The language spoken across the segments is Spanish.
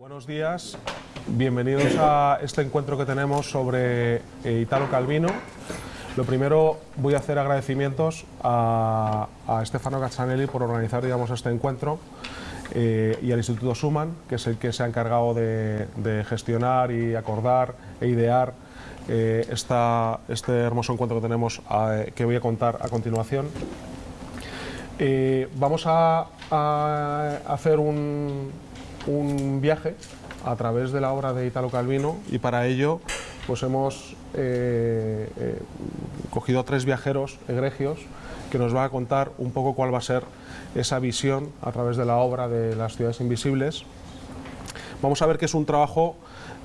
Buenos días, bienvenidos a este encuentro que tenemos sobre eh, Italo Calvino. Lo primero voy a hacer agradecimientos a, a Stefano Caccianelli por organizar digamos, este encuentro eh, y al Instituto Suman, que es el que se ha encargado de, gestionar y acordar e idear eh, esta, este hermoso encuentro que tenemos que voy a contar a continuación. Vamos a hacer un, un viaje a través de la obra de Italo Calvino y para ello pues hemos eh, eh, cogido a tres viajeros egregios que nos van a contar un poco cuál va a ser esa visión a través de la obra de las ciudades invisibles. Vamos a ver que es un trabajo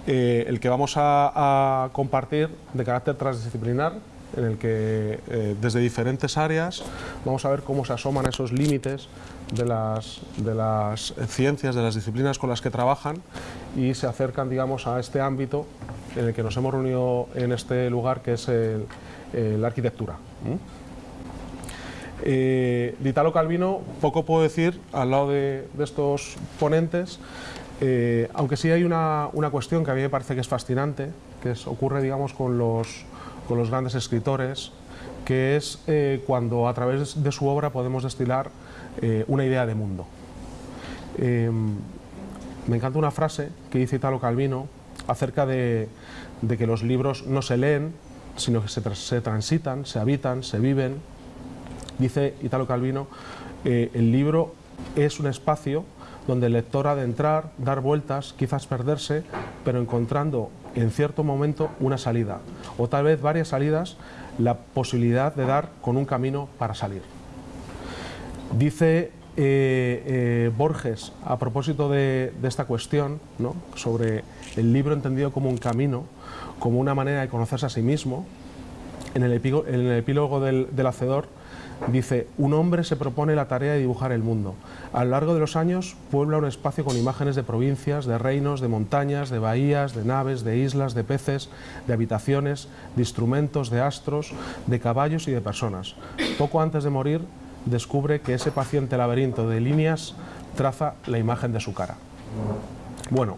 eh, el que vamos a, compartir de carácter transdisciplinar, en el que desde diferentes áreas vamos a ver cómo se asoman esos límites de las, de las ciencias, de las disciplinas con las que trabajan y se acercan digamos, a este ámbito en el que nos hemos reunido en este lugar que es la arquitectura. Eh, Calvino poco puedo decir al lado de, de estos ponentes, eh, aunque sí hay una, una, cuestión que a mí me parece que es fascinante, que ocurre digamos, con, los, con los grandes escritores, que es eh, cuando a través de su obra podemos destilar eh, una idea de mundo. me encanta una frase que dice Italo Calvino acerca de, que los libros no se leen, sino que se, se transitan, se habitan, se viven, Dice Italo Calvino, eh, el libro es un espacio donde el lector ha de entrar, dar vueltas, quizás perderse, pero encontrando en cierto momento una salida, o tal vez varias salidas, la posibilidad de dar con un camino para salir. Dice eh, eh, Borges, a propósito de, esta cuestión, sobre el libro entendido como un camino, como una manera de conocerse a sí mismo, en el, epílogo, en el epílogo del, del Hacedor, Dice, un hombre se propone la tarea de dibujar el mundo. A lo largo de los años puebla un espacio con imágenes de provincias, de reinos, de montañas, de bahías, de naves, de islas, de peces, de habitaciones, de instrumentos, de astros, de caballos y de personas. Poco antes de morir descubre que ese paciente laberinto de líneas traza la imagen de su cara. Bueno,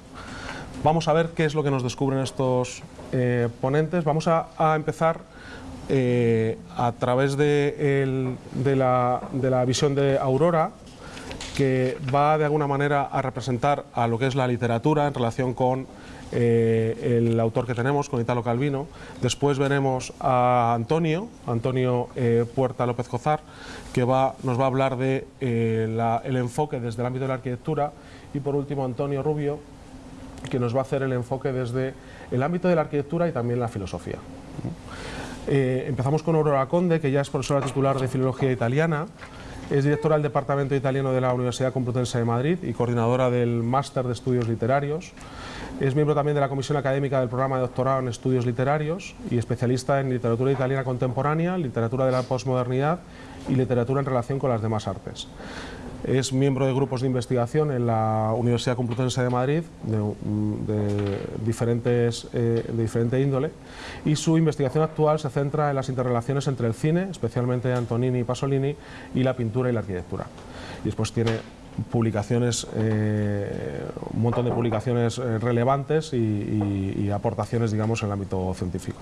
vamos a ver qué es lo que nos descubren estos eh, ponentes. Vamos a, empezar eh, a través de, la, visión de Aurora, que va de alguna manera a representar a lo que es la literatura en relación con eh, el autor que tenemos, con Italo Calvino. Después veremos a Antonio, Antonio eh, Puerta López Cozar, que nos va a hablar de eh, enfoque desde el ámbito de la arquitectura. Y por último, Antonio Rubio, que nos va a hacer el enfoque desde el ámbito de la arquitectura y también la filosofía. Empezamos con Aurora Conde, que ya es profesora titular de Filología Italiana, es directora del Departamento Italiano de la Universidad Complutense de Madrid y coordinadora del Máster de Estudios Literarios. Es miembro también de la Comisión Académica del Programa de Doctorado en Estudios Literarios y especialista en literatura italiana contemporánea, literatura de la posmodernidad y literatura en relación con las demás artes. Es miembro de grupos de investigación en la Universidad Complutense de Madrid, de, de, diferentes, eh, de diferente índole, y su investigación actual se centra en las interrelaciones entre el cine, especialmente Antonini y Pasolini, y la pintura y la arquitectura. Y después tiene publicaciones, eh, un montón de publicaciones eh, relevantes y, aportaciones, digamos, en el ámbito científico.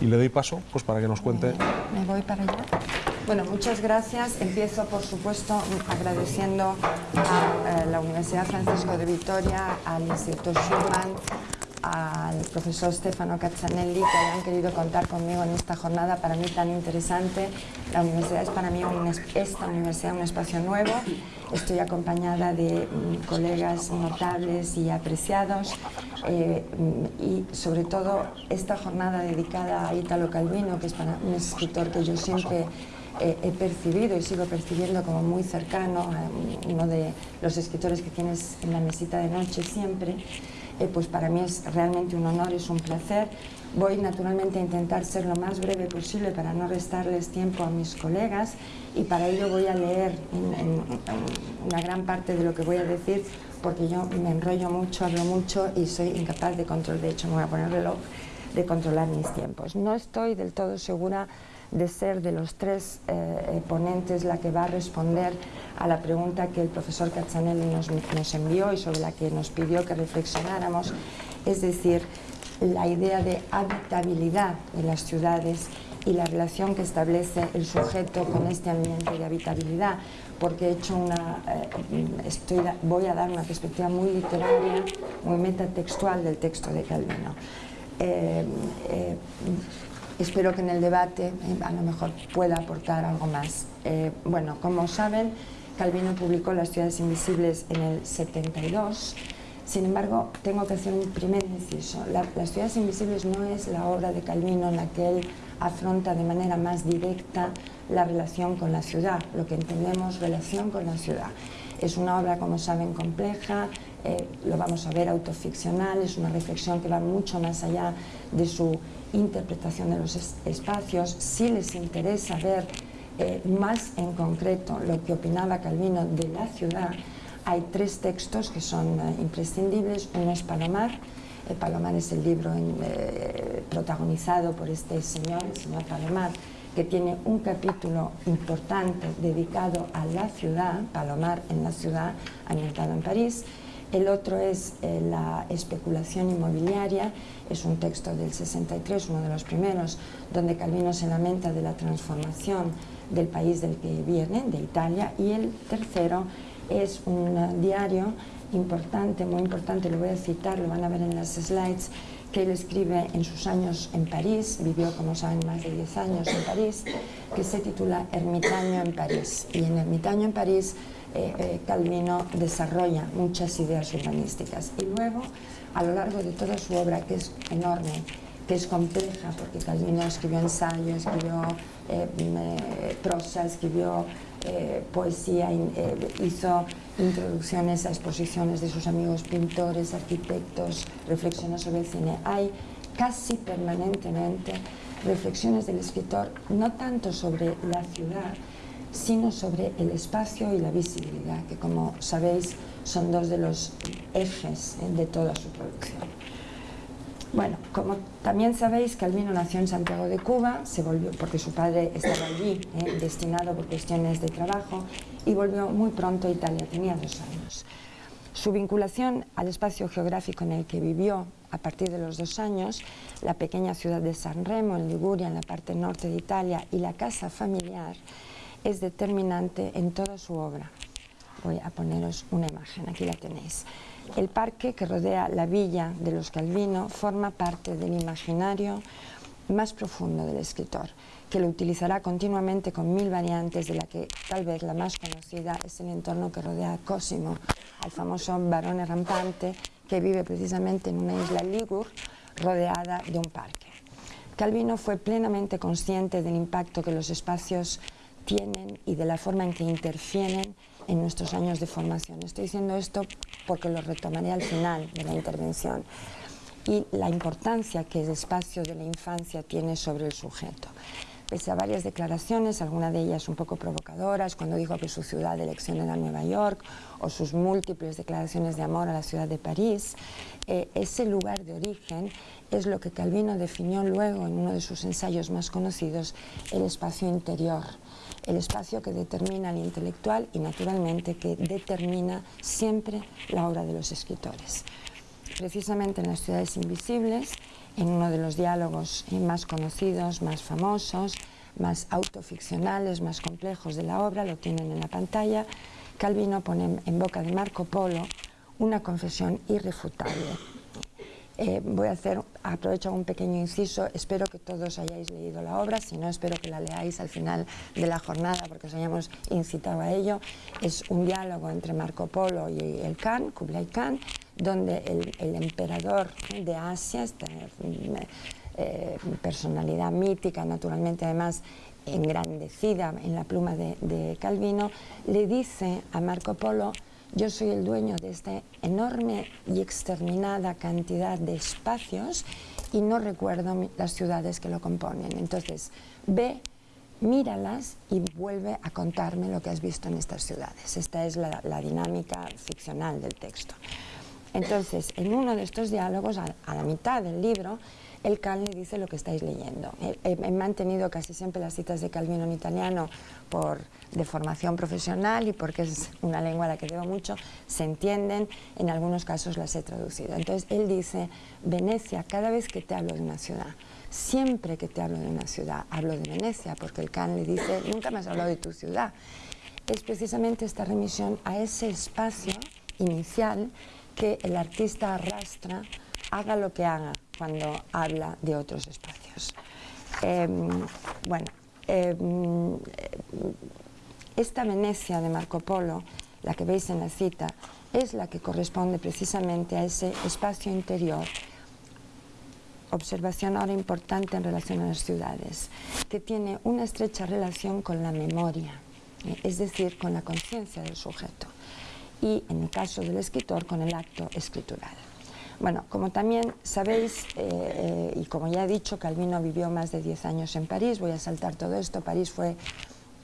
Y le doy paso pues, para que nos cuente... Me voy para allá. Bueno, muchas gracias. Empiezo, por supuesto, agradeciendo a, a la Universidad Francisco de Vitoria, al Instituto Schumann, al profesor Stefano Caccianelli que hayan querido contar conmigo en esta jornada para mí tan interesante. La universidad es para mí un, esta universidad un espacio nuevo. Estoy acompañada de um, colegas notables y apreciados eh, y sobre todo esta jornada dedicada a Italo Calvino, que es para un escritor que yo siempre he percibido y sigo percibiendo como muy cercano, eh, uno de los escritores que tienes en la mesita de noche siempre eh, pues para mí es realmente un honor, es un placer. Voy naturalmente a intentar ser lo más breve posible para no restarles tiempo a mis colegas y para ello voy a leer una gran parte de lo que voy a decir porque yo me enrollo mucho, hablo mucho y soy incapaz de control, de hecho me voy a poner reloj, de controlar mis tiempos. No estoy del todo segura de ser de los tres eh, ponentes la que va a responder a la pregunta que el profesor Cazzanelli nos, envió y sobre la que nos pidió que reflexionáramos, es decir, la idea de habitabilidad de las ciudades y la relación que establece el sujeto con este ambiente de habitabilidad, porque he hecho una, eh, estoy, voy a dar una perspectiva muy literaria, muy metatextual del texto de Calvino. Eh, eh, espero que en el debate a lo mejor pueda aportar algo más. bueno, como saben, Calvino publicó Las ciudades invisibles en el 72, sin embargo, tengo que hacer un primer inciso. Las ciudades invisibles no es la obra de Calvino en la que él afronta de manera más directa la relación con la ciudad, lo que entendemos relación con la ciudad. Es una obra, como saben, compleja, eh, lo vamos a ver autoficcional, es una reflexión que va mucho más allá de su interpretación de los espacios. Si les interesa ver eh, más en concreto lo que opinaba Calvino de la ciudad, hay tres textos que son eh, imprescindibles. Uno es Palomar, el Palomar es el libro eh, protagonizado por este señor, el señor Palomar, que tiene un capítulo importante dedicado a la ciudad, Palomar en la ciudad, ambientado en París. El otro es eh, la especulación inmobiliaria, es un texto del 63, uno de los primeros, donde Calvino se lamenta de la transformación del país del que viene, de Italia, y el tercero es un diario importante, muy importante, lo voy a citar, lo van a ver en las slides, que él escribe en sus años en París, vivió como saben más de 10 años en París, que se titula Ermitaño en París. Y en Ermitaño en París eh, eh, Calvino desarrolla muchas ideas urbanísticas. Y luego, a lo largo de toda su obra, que es enorme, que es compleja, porque Calvino escribió ensayo, escribió eh, prosa, escribió eh, poesía, hizo introducciones a exposiciones de sus amigos pintores, arquitectos, reflexiones sobre el cine. Hay casi permanentemente reflexiones del escritor, no tanto sobre la ciudad, sino sobre el espacio y la visibilidad, que como sabéis son dos de los ejes eh, de toda su producción. Bueno, como también sabéis, Calvino nació en Santiago de Cuba, se volvió porque su padre estaba allí, eh, destinado por cuestiones de trabajo, y volvió muy pronto a Italia, tenía dos años. Su vinculación al espacio geográfico en el que vivió a partir de los dos años, la pequeña ciudad de San Remo, en Liguria, en la parte norte de Italia, y la casa familiar, es determinante en toda su obra. Voy a poneros una imagen, aquí la tenéis. El parque que rodea la villa de los Calvino forma parte del imaginario más profundo del escritor, que lo utilizará continuamente con mil variantes, de la que tal vez la más conocida es el entorno que rodea a Cosimo, al famoso varón rampante que vive precisamente en una isla Ligur rodeada de un parque. Calvino fue plenamente consciente del impacto que los espacios tienen y de la forma en que interfieren en nuestros años de formación. Estoy diciendo esto porque lo retomaré al final de la intervención y la importancia que el espacio de la infancia tiene sobre el sujeto. Pese a varias declaraciones, algunas de ellas un poco provocadoras, cuando dijo que su ciudad de elección era Nueva York, o sus múltiples declaraciones de amor a la ciudad de París, eh, ese lugar de origen es lo que Calvino definió luego en uno de sus ensayos más conocidos, el espacio interior el espacio que determina al intelectual y naturalmente que determina siempre la obra de los escritores. Precisamente en las ciudades invisibles, en uno de los diálogos más conocidos, más famosos, más autoficcionales, más complejos de la obra, lo tienen en la pantalla, Calvino pone en boca de Marco Polo una confesión irrefutable eh, voy a hacer, aprovecho un pequeño inciso, espero que todos hayáis leído la obra, si no espero que la leáis al final de la jornada porque os hayamos incitado a ello. Es un diálogo entre Marco Polo y el Khan, Kublai Khan, donde el, emperador de Asia, esta eh, personalidad mítica, naturalmente además engrandecida en la pluma de Calvino, le dice a Marco Polo yo soy el dueño de esta enorme y exterminada cantidad de espacios y no recuerdo las ciudades que lo componen. Entonces, ve, míralas y vuelve a contarme lo que has visto en estas ciudades. Esta es la, dinámica ficcional del texto. Entonces, en uno de estos diálogos, a, la mitad del libro, el Cal le dice lo que estáis leyendo. He, mantenido casi siempre las citas de Calvino en italiano por de formación profesional y porque es una lengua a la que debo mucho, se entienden, en algunos casos las he traducido. Entonces él dice, Venecia, cada vez que te hablo de una ciudad, siempre que te hablo de una ciudad, hablo de Venecia, porque el le dice, nunca me has hablado de tu ciudad. Es precisamente esta remisión a ese espacio inicial que el artista arrastra, haga lo que haga cuando habla de otros espacios. Em, bueno, em, esta Venecia de Marco Polo, la que veis en la cita, es la que corresponde precisamente a ese espacio interior observación ahora importante en relación a las ciudades, que tiene una estrecha relación con la memoria, eh, es decir, con la conciencia del sujeto, y en el caso del escritor, con el acto escritural. Bueno, como también sabéis, eh, eh, y como ya he dicho, Calvino vivió más de 10 años en París, voy a saltar todo esto, París fue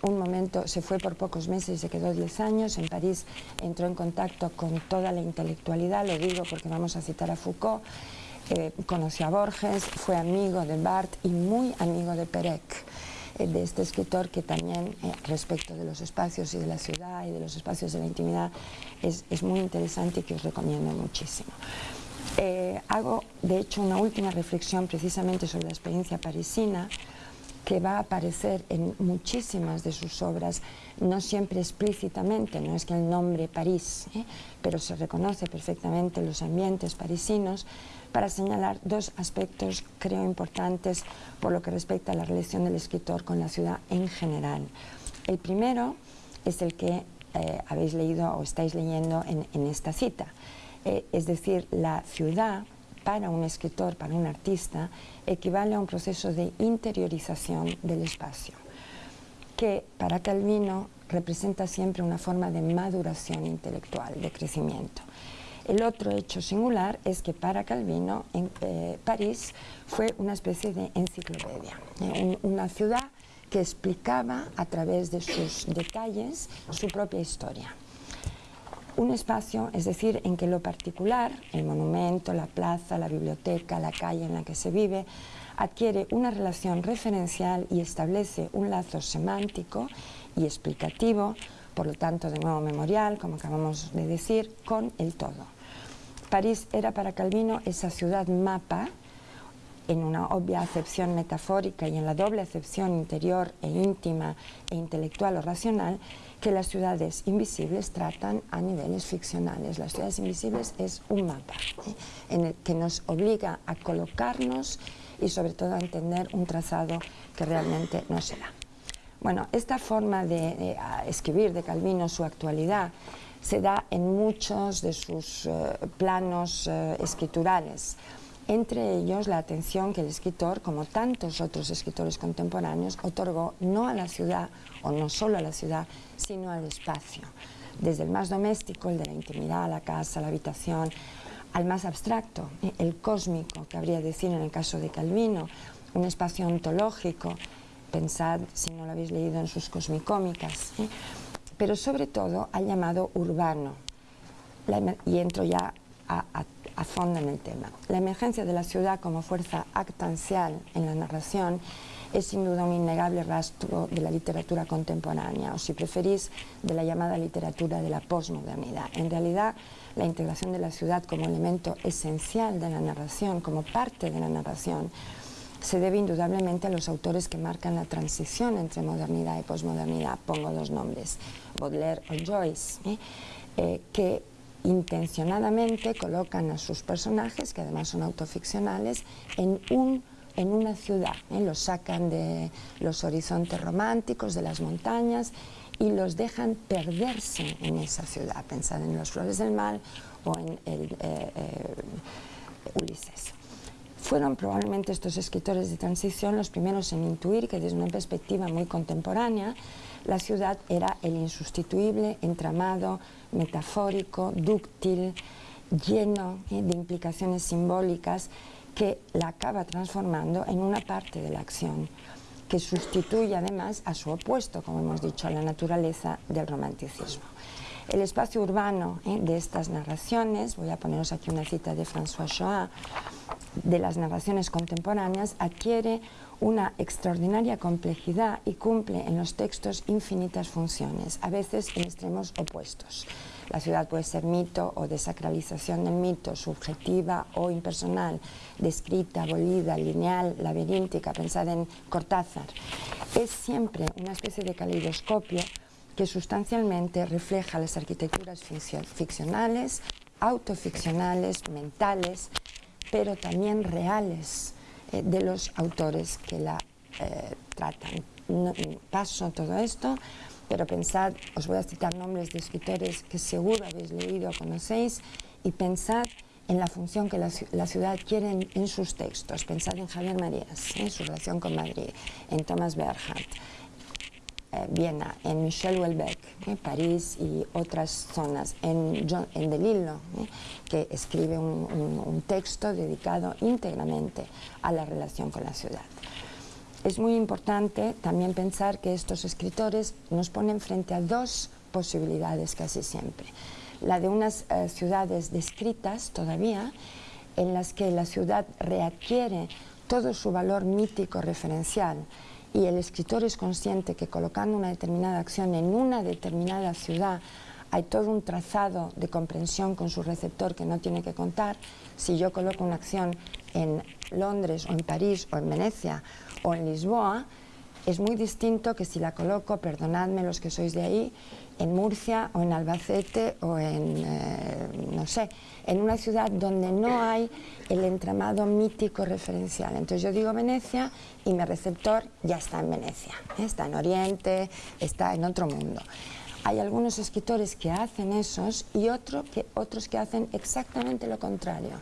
un momento, se fue por pocos meses y se quedó 10 años, en París entró en contacto con toda la intelectualidad, lo digo porque vamos a citar a Foucault, eh, conoció a Borges, fue amigo de Barthes y muy amigo de Perec, de este escritor que también respecto de los espacios y de la ciudad y de los espacios de la intimidad es muy interesante y que os recomiendo muchísimo. Hago de hecho una última reflexión precisamente sobre la experiencia parisina que va a aparecer en muchísimas de sus obras, no siempre explícitamente, no es que el nombre París, ¿eh? pero se reconoce perfectamente los ambientes parisinos, para señalar dos aspectos creo importantes por lo que respecta a la relación del escritor con la ciudad en general. El primero es el que eh, habéis leído o estáis leyendo en, esta cita, eh, es decir, la ciudad para un escritor, para un artista, equivale a un proceso de interiorización del espacio, que para Calvino representa siempre una forma de maduración intelectual, de crecimiento. El otro hecho singular es que para Calvino en, eh, París fue una especie de enciclopedia, eh, una ciudad que explicaba a través de sus detalles su propia historia un espacio, es decir, en que lo particular, el monumento, la plaza, la biblioteca, la calle en la que se vive, adquiere una relación referencial y establece un lazo semántico y explicativo, por lo tanto de nuevo memorial, como acabamos de decir, con el todo. París era para Calvino esa ciudad mapa, en una obvia acepción metafórica y en la doble acepción interior e íntima e intelectual o racional, que las ciudades invisibles tratan a niveles ficcionales. Las ciudades invisibles es un mapa ¿eh? en el que nos obliga a colocarnos y sobre todo a entender un trazado que realmente no se da. Bueno, esta forma de, escribir de Calvino su actualidad se da en muchos de sus eh, planos eh, escriturales entre ellos la atención que el escritor, como tantos otros escritores contemporáneos, otorgó no a la ciudad, o no solo a la ciudad, sino al espacio. Desde el más doméstico, el de la intimidad, la casa, la habitación, al más abstracto, el cósmico, que habría de decir en el caso de Calvino, un espacio ontológico, pensad si no lo habéis leído en sus cosmicómicas, ¿eh? pero sobre todo al llamado urbano, y entro ya a, a a fondo en el tema. La emergencia de la ciudad como fuerza actancial en la narración es sin duda un innegable rastro de la literatura contemporánea, o si preferís, de la llamada literatura de la posmodernidad. En realidad, la integración de la ciudad como elemento esencial de la narración, como parte de la narración, se debe indudablemente a los autores que marcan la transición entre modernidad y posmodernidad. Pongo dos nombres, Baudelaire o Joyce, ¿eh? Eh, que intencionadamente colocan a sus personajes, que además son autoficcionales, en, un, en una ciudad. ¿eh? Los sacan de los horizontes románticos, de las montañas, y los dejan perderse en esa ciudad. Pensad en Los Flores del Mal o en el, eh, eh, Ulises. Fueron probablemente estos escritores de transición los primeros en intuir que desde una perspectiva muy contemporánea la ciudad era el insustituible entramado metafórico, dúctil, lleno eh, de implicaciones simbólicas que la acaba transformando en una parte de la acción, que sustituye además a su opuesto, como hemos dicho, a la naturaleza del romanticismo. El espacio urbano eh, de estas narraciones, voy a poneros aquí una cita de François Choin, de las narraciones contemporáneas adquiere una extraordinaria complejidad y cumple en los textos infinitas funciones, a veces en extremos opuestos. La ciudad puede ser mito o desacralización del mito, subjetiva o impersonal, descrita, abolida, lineal, laberíntica, pensada en Cortázar. Es siempre una especie de caleidoscopio que sustancialmente refleja las arquitecturas ficcionales, autoficcionales, mentales, pero también reales eh, de los autores que la eh, tratan. paso todo esto pero pensad, os voy a citar nombres de escritores que seguro habéis leído o conocéis, y pensad en la función que la, ciudad quiere en, sus textos. Pensad en Javier Marías, en su relación con Madrid, en Thomas Bernhardt, eh, Viena, en Michel Houellebecq, eh, París y otras zonas, en, John, en Delillo, eh, que escribe un texto dedicado íntegramente a la relación con la ciudad. Es muy importante también pensar que estos escritores nos ponen frente a dos posibilidades casi siempre. La de unas eh, ciudades descritas todavía, en las que la ciudad readquiere todo su valor mítico referencial y el escritor es consciente que colocando una determinada acción en una determinada ciudad hay todo un trazado de comprensión con su receptor que no tiene que contar. Si yo coloco una acción en Londres o en París o en Venecia o en Lisboa, es muy distinto que si la coloco, perdonadme los que sois de ahí, en Murcia o en Albacete o en, eh, no sé, en una ciudad donde no hay el entramado mítico referencial. Entonces yo digo Venecia y mi receptor ya está en Venecia, ¿eh? está en Oriente, está en otro mundo. Hay algunos escritores que hacen esos y otro que, otros que hacen exactamente lo contrario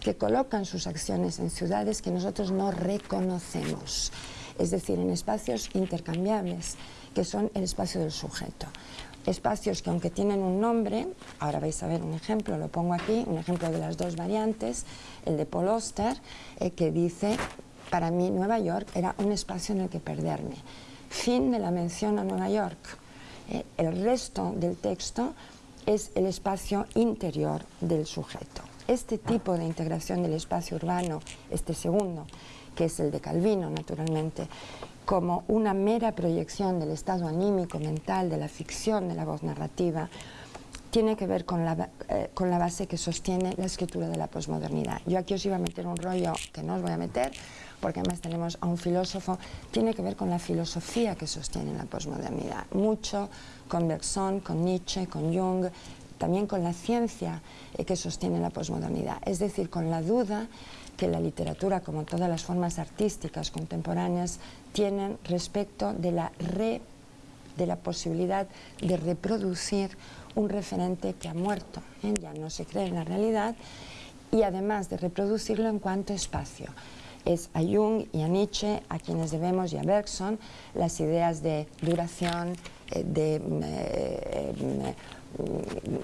que colocan sus acciones en ciudades que nosotros no reconocemos, es decir, en espacios intercambiables, que son el espacio del sujeto. Espacios que aunque tienen un nombre, ahora vais a ver un ejemplo, lo pongo aquí, un ejemplo de las dos variantes, el de Paul Oster, eh, que dice, para mí Nueva York era un espacio en el que perderme. Fin de la mención a Nueva York. Eh, el resto del texto es el espacio interior del sujeto este tipo de integración del espacio urbano, este segundo, que es el de Calvino, naturalmente, como una mera proyección del estado anímico, mental, de la ficción, de la voz narrativa, tiene que ver con la, eh, con la base que sostiene la escritura de la posmodernidad. Yo aquí os iba a meter un rollo que no os voy a meter, porque además tenemos a un filósofo, tiene que ver con la filosofía que sostiene la posmodernidad. Mucho con Bergson, con Nietzsche, con Jung, también con la ciencia eh, que sostiene la posmodernidad, es decir, con la duda que la literatura, como todas las formas artísticas contemporáneas, tienen respecto de la, de la posibilidad de reproducir un referente que ha muerto, ¿eh? ya no se cree en la realidad, y además de reproducirlo en cuanto espacio. Es a Jung y a Nietzsche a quienes debemos, y a Bergson, las ideas de duración, eh, de Mm,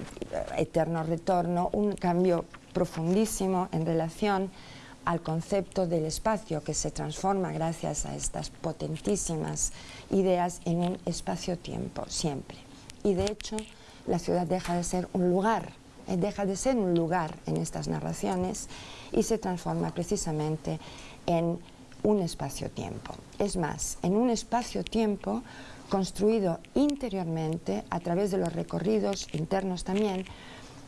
eterno retorno, un cambio profundísimo en relación al concepto del espacio que se transforma gracias a estas potentísimas ideas en un espacio-tiempo, siempre. Y de hecho, la ciudad deja de ser un lugar, eh, deja de ser un lugar en estas narraciones y se transforma precisamente en un espacio-tiempo. Es más, en un espacio-tiempo construido interiormente a través de los recorridos internos también,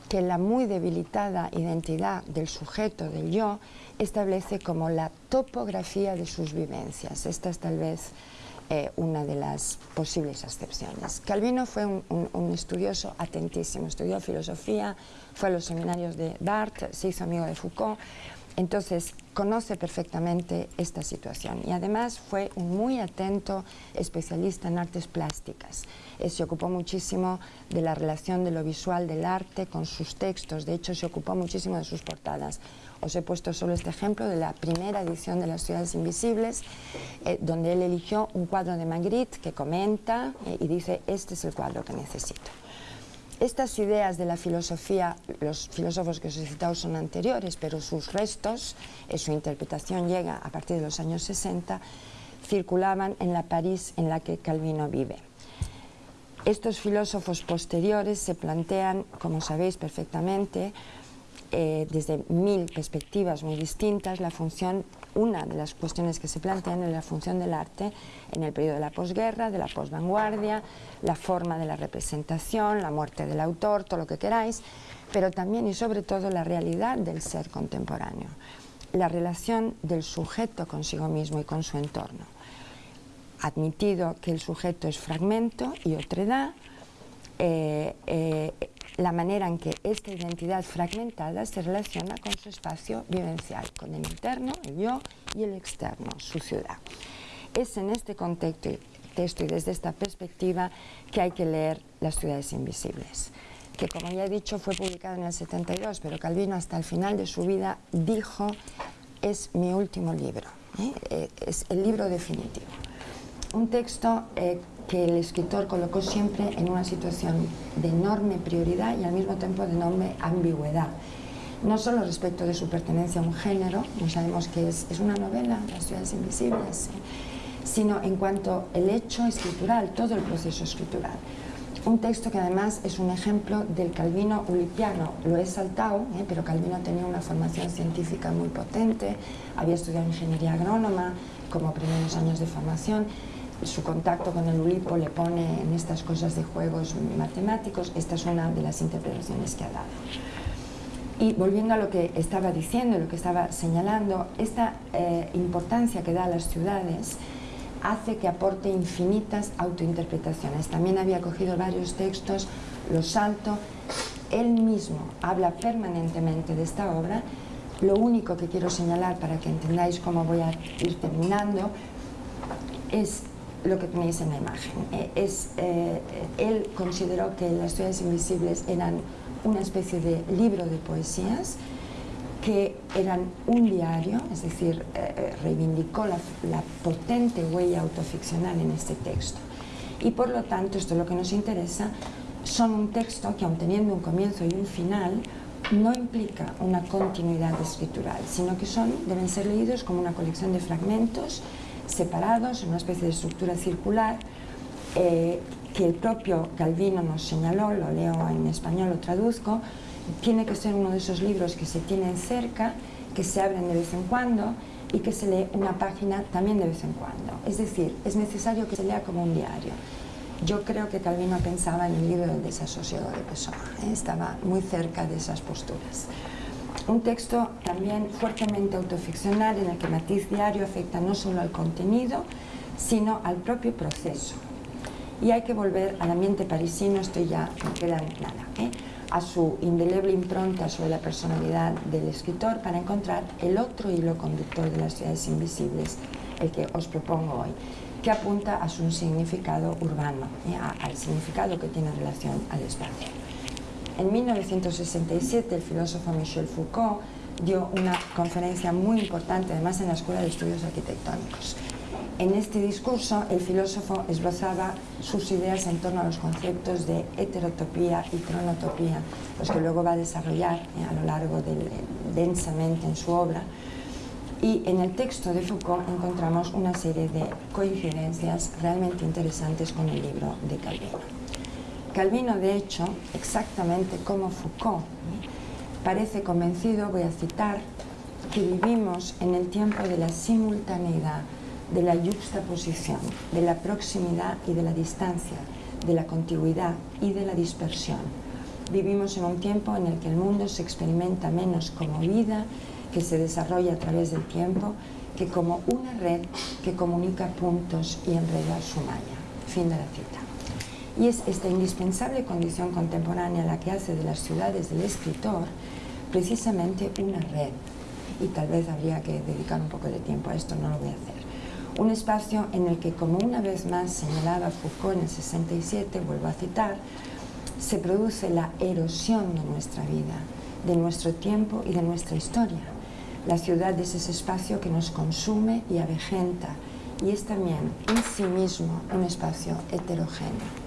que la muy debilitada identidad del sujeto, del yo, establece como la topografía de sus vivencias. Esta es tal vez eh, una de las posibles excepciones. Calvino fue un, estudioso atentísimo, estudió filosofía, fue a los seminarios de Barthes, se hizo amigo de Foucault, entonces, conoce perfectamente esta situación y además fue un muy atento especialista en artes plásticas. Eh, se ocupó muchísimo de la relación de lo visual del arte con sus textos, de hecho se ocupó muchísimo de sus portadas. Os he puesto solo este ejemplo de la primera edición de Las ciudades invisibles, eh, donde él eligió un cuadro de Magritte que comenta eh, y dice, este es el cuadro que necesito. Estas ideas de la filosofía, los filósofos que os he citado son anteriores, pero sus restos, eh, su interpretación llega a partir de los años 60, circulaban en la París en la que Calvino vive. Estos filósofos posteriores se plantean, como sabéis perfectamente, eh, desde mil perspectivas muy distintas la función, una de las cuestiones que se plantean es la función del arte en el periodo de la posguerra, de la posvanguardia, la forma de la representación, la muerte del autor, todo lo que queráis, pero también y sobre todo la realidad del ser contemporáneo, la relación del sujeto consigo mismo y con su entorno. Admitido que el sujeto es fragmento y otredad, eh, eh, la manera en que esta identidad fragmentada se relaciona con su espacio vivencial, con el interno, el yo, y el externo, su ciudad. Es en este contexto y desde esta perspectiva que hay que leer Las ciudades invisibles, que como ya he dicho fue publicado en el 72, pero Calvino hasta el final de su vida dijo es mi último libro, ¿eh? Eh, es el libro definitivo. Un texto eh, que el escritor colocó siempre en una situación de enorme prioridad y al mismo tiempo de enorme ambigüedad. No solo respecto de su pertenencia a un género, no sabemos que es, es una novela, Las ciudades invisibles, sino en cuanto el hecho escritural, todo el proceso escritural. Un texto que además es un ejemplo del Calvino ulipiano. Lo he saltado, ¿eh? pero Calvino tenía una formación científica muy potente, había estudiado ingeniería agrónoma como primeros años de formación su contacto con el Ulipo le pone en estas cosas de juegos matemáticos, esta es una de las interpretaciones que ha dado. Y volviendo a lo que estaba diciendo, lo que estaba señalando, esta eh, importancia que da a las ciudades hace que aporte infinitas autointerpretaciones. También había cogido varios textos, los salto, él mismo habla permanentemente de esta obra. Lo único que quiero señalar para que entendáis cómo voy a ir terminando es lo que tenéis en la imagen. Eh, es, eh, él consideró que las ciudades invisibles eran una especie de libro de poesías que eran un diario, es decir, eh, reivindicó la, la, potente huella autoficcional en este texto. Y por lo tanto, esto es lo que nos interesa, son un texto que aun teniendo un comienzo y un final, no implica una continuidad escritural, sino que son, deben ser leídos como una colección de fragmentos separados, en una especie de estructura circular, eh, que el propio Calvino nos señaló, lo leo en español, lo traduzco, tiene que ser uno de esos libros que se tienen cerca, que se abren de vez en cuando y que se lee una página también de vez en cuando. Es decir, es necesario que se lea como un diario. Yo creo que Calvino pensaba en el libro del desasosiego de Pessoa, ¿eh? estaba muy cerca de esas posturas. Un texto también fuertemente autoficcional en el que matiz diario afecta no solo al contenido, sino al propio proceso. Y hay que volver al ambiente parisino, esto ya no queda nada, ¿eh? a su indeleble impronta sobre la personalidad del escritor para encontrar el otro hilo conductor de las ciudades invisibles, el que os propongo hoy, que apunta a su significado urbano, ¿eh? al significado que tiene relación al espacio. En 1967 el filósofo Michel Foucault dio una conferencia muy importante, además en la Escuela de Estudios Arquitectónicos. En este discurso el filósofo esbozaba sus ideas en torno a los conceptos de heterotopía y cronotopía, los que luego va a desarrollar eh, a lo largo del, densamente en su obra. Y en el texto de Foucault encontramos una serie de coincidencias realmente interesantes con el libro de Calvino. Calvino, de hecho, exactamente como Foucault, parece convencido, voy a citar, que vivimos en el tiempo de la simultaneidad, de la juxtaposición, de la proximidad y de la distancia, de la contigüidad y de la dispersión. Vivimos en un tiempo en el que el mundo se experimenta menos como vida, que se desarrolla a través del tiempo, que como una red que comunica puntos y enreda su malla. Fin de la cita. Y es esta indispensable condición contemporánea la que hace de las ciudades del escritor precisamente una red. Y tal vez habría que dedicar un poco de tiempo a esto, no lo voy a hacer. Un espacio en el que, como una vez más señalaba Foucault en el 67, vuelvo a citar, se produce la erosión de nuestra vida, de nuestro tiempo y de nuestra historia. La ciudad es ese espacio que nos consume y avejenta, y es también en sí mismo un espacio heterogéneo.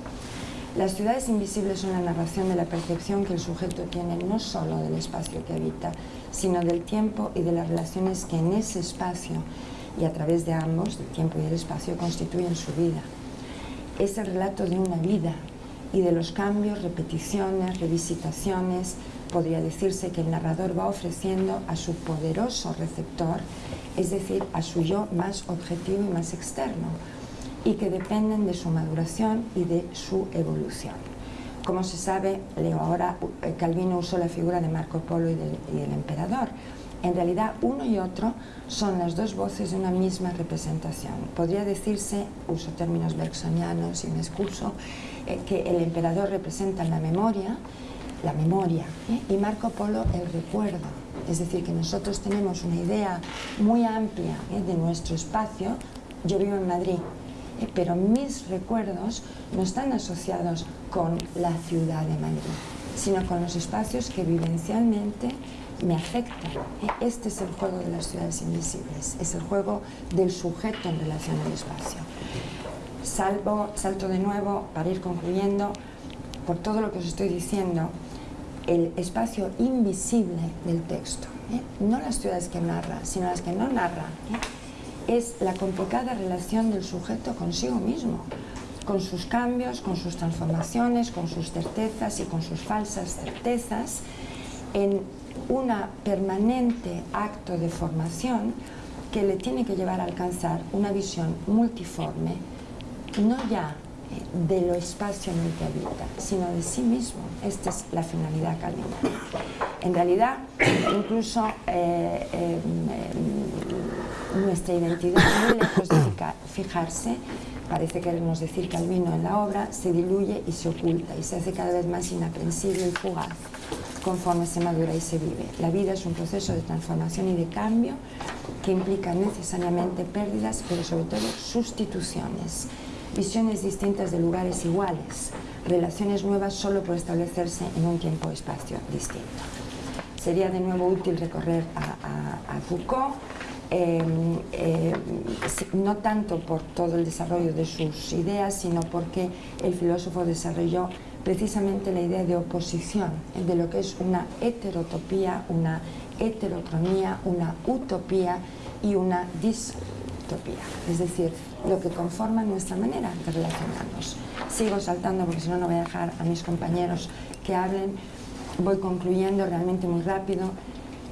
Las ciudades invisibles son la narración de la percepción que el sujeto tiene no solo del espacio que habita, sino del tiempo y de las relaciones que en ese espacio y a través de ambos, del tiempo y del espacio, constituyen su vida. Es el relato de una vida y de los cambios, repeticiones, revisitaciones, podría decirse que el narrador va ofreciendo a su poderoso receptor, es decir, a su yo más objetivo y más externo, y que dependen de su maduración y de su evolución. Como se sabe, leo ahora, eh, Calvino usó la figura de Marco Polo y del, y del emperador. En realidad, uno y otro son las dos voces de una misma representación. Podría decirse, uso términos bergsonianos y me excuso, eh, que el emperador representa la memoria, la memoria, ¿eh? y Marco Polo el recuerdo. Es decir, que nosotros tenemos una idea muy amplia ¿eh? de nuestro espacio. Yo vivo en Madrid. Pero mis recuerdos no están asociados con la ciudad de Madrid, sino con los espacios que vivencialmente me afectan. ¿eh? Este es el juego de las ciudades invisibles, es el juego del sujeto en relación al espacio. Salvo, salto de nuevo para ir concluyendo, por todo lo que os estoy diciendo, el espacio invisible del texto, ¿eh? no las ciudades que narra, sino las que no narra, ¿eh? Es la complicada relación del sujeto consigo mismo, con sus cambios, con sus transformaciones, con sus certezas y con sus falsas certezas, en una permanente acto de formación que le tiene que llevar a alcanzar una visión multiforme, no ya de lo espacio en el que habita, sino de sí mismo. Esta es la finalidad calvinista. En realidad, incluso eh, eh, nuestra identidad, muy lejos de fijarse, parece querernos decir Calvino en la obra, se diluye y se oculta y se hace cada vez más inaprensible y fugaz conforme se madura y se vive. La vida es un proceso de transformación y de cambio que implica necesariamente pérdidas, pero sobre todo sustituciones visiones distintas de lugares iguales, relaciones nuevas solo por establecerse en un tiempo-espacio distinto. Sería de nuevo útil recorrer a, Foucault, eh, eh, no tanto por todo el desarrollo de sus ideas, sino porque el filósofo desarrolló precisamente la idea de oposición, de lo que es una heterotopía, una heterocronía, una utopía y una distopía. Es decir, lo que conforma nuestra manera de relacionarnos. Sigo saltando porque si no, no voy a dejar a mis compañeros que hablen. Voy concluyendo realmente muy rápido.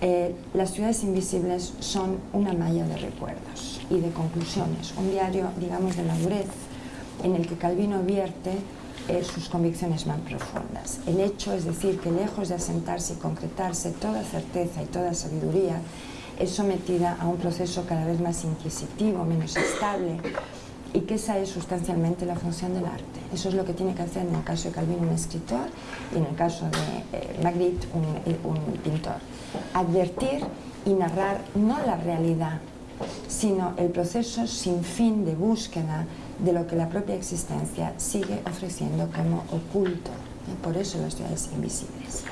Eh, las ciudades invisibles son una malla de recuerdos y de conclusiones, un diario, digamos, de madurez en el que Calvino vierte eh, sus convicciones más profundas. El hecho es decir que lejos de asentarse y concretarse toda certeza y toda sabiduría, es sometida a un proceso cada vez más inquisitivo, menos estable, y que esa es sustancialmente la función del arte. Eso es lo que tiene que hacer en el caso de Calvino un escritor y en el caso de eh, Magritte un, un pintor. Advertir y narrar no la realidad, sino el proceso sin fin de búsqueda de lo que la propia existencia sigue ofreciendo como oculto. Por eso las ciudades invisibles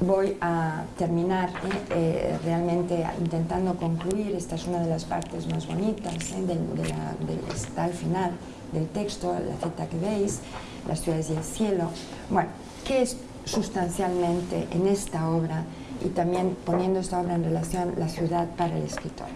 voy a terminar eh, eh, realmente intentando concluir, esta es una de las partes más bonitas, eh, del, está al final del texto, la cita que veis, las ciudades y el cielo. Bueno, ¿qué es sustancialmente en esta obra y también poniendo esta obra en relación la ciudad para el escritor?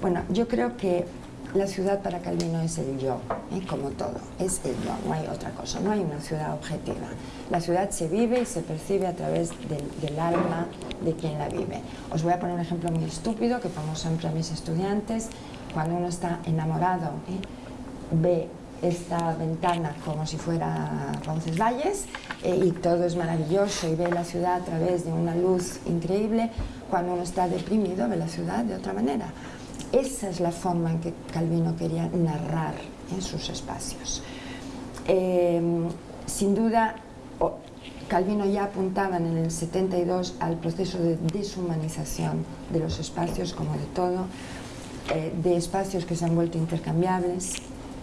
Bueno, yo creo que la ciudad para Calvino es el yo, ¿eh? como todo, es el yo, no hay otra cosa, no hay una ciudad objetiva. La ciudad se vive y se percibe a través del, alma de quien la vive. Os voy a poner un ejemplo muy estúpido que pongo siempre a mis estudiantes. Cuando uno está enamorado, ¿eh? ve esta ventana como si fuera Roncesvalles eh, y todo es maravilloso y ve la ciudad a través de una luz increíble. Cuando uno está deprimido, ve la ciudad de otra manera. Esa es la forma en que Calvino quería narrar en sus espacios. Em, sin duda, Calvino ya apuntaba en el 72 al proceso de deshumanización de los espacios, como de todo, eh, de espacios que se han vuelto intercambiables,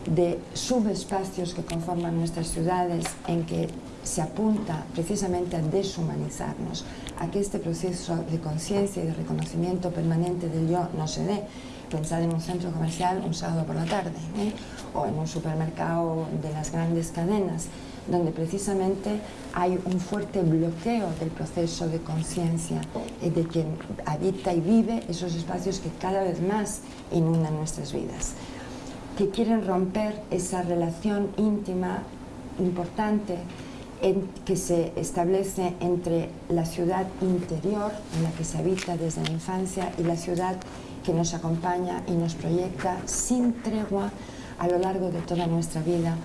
de subespacios que conforman nuestras ciudades en que se apunta precisamente a deshumanizarnos, a que este proceso de conciencia y de reconocimiento permanente del yo no se dé, pensar en un centro comercial un sábado por la tarde ¿eh? o en un supermercado de las grandes cadenas donde precisamente hay un fuerte bloqueo del proceso de conciencia de quien habita y vive esos espacios que cada vez más inundan nuestras vidas, que quieren romper esa relación íntima, importante que se establece entre la ciudad interior, en la que se habita desde la infancia, y la ciudad que nos acompaña y nos proyecta sin tregua a lo largo de toda nuestra vida,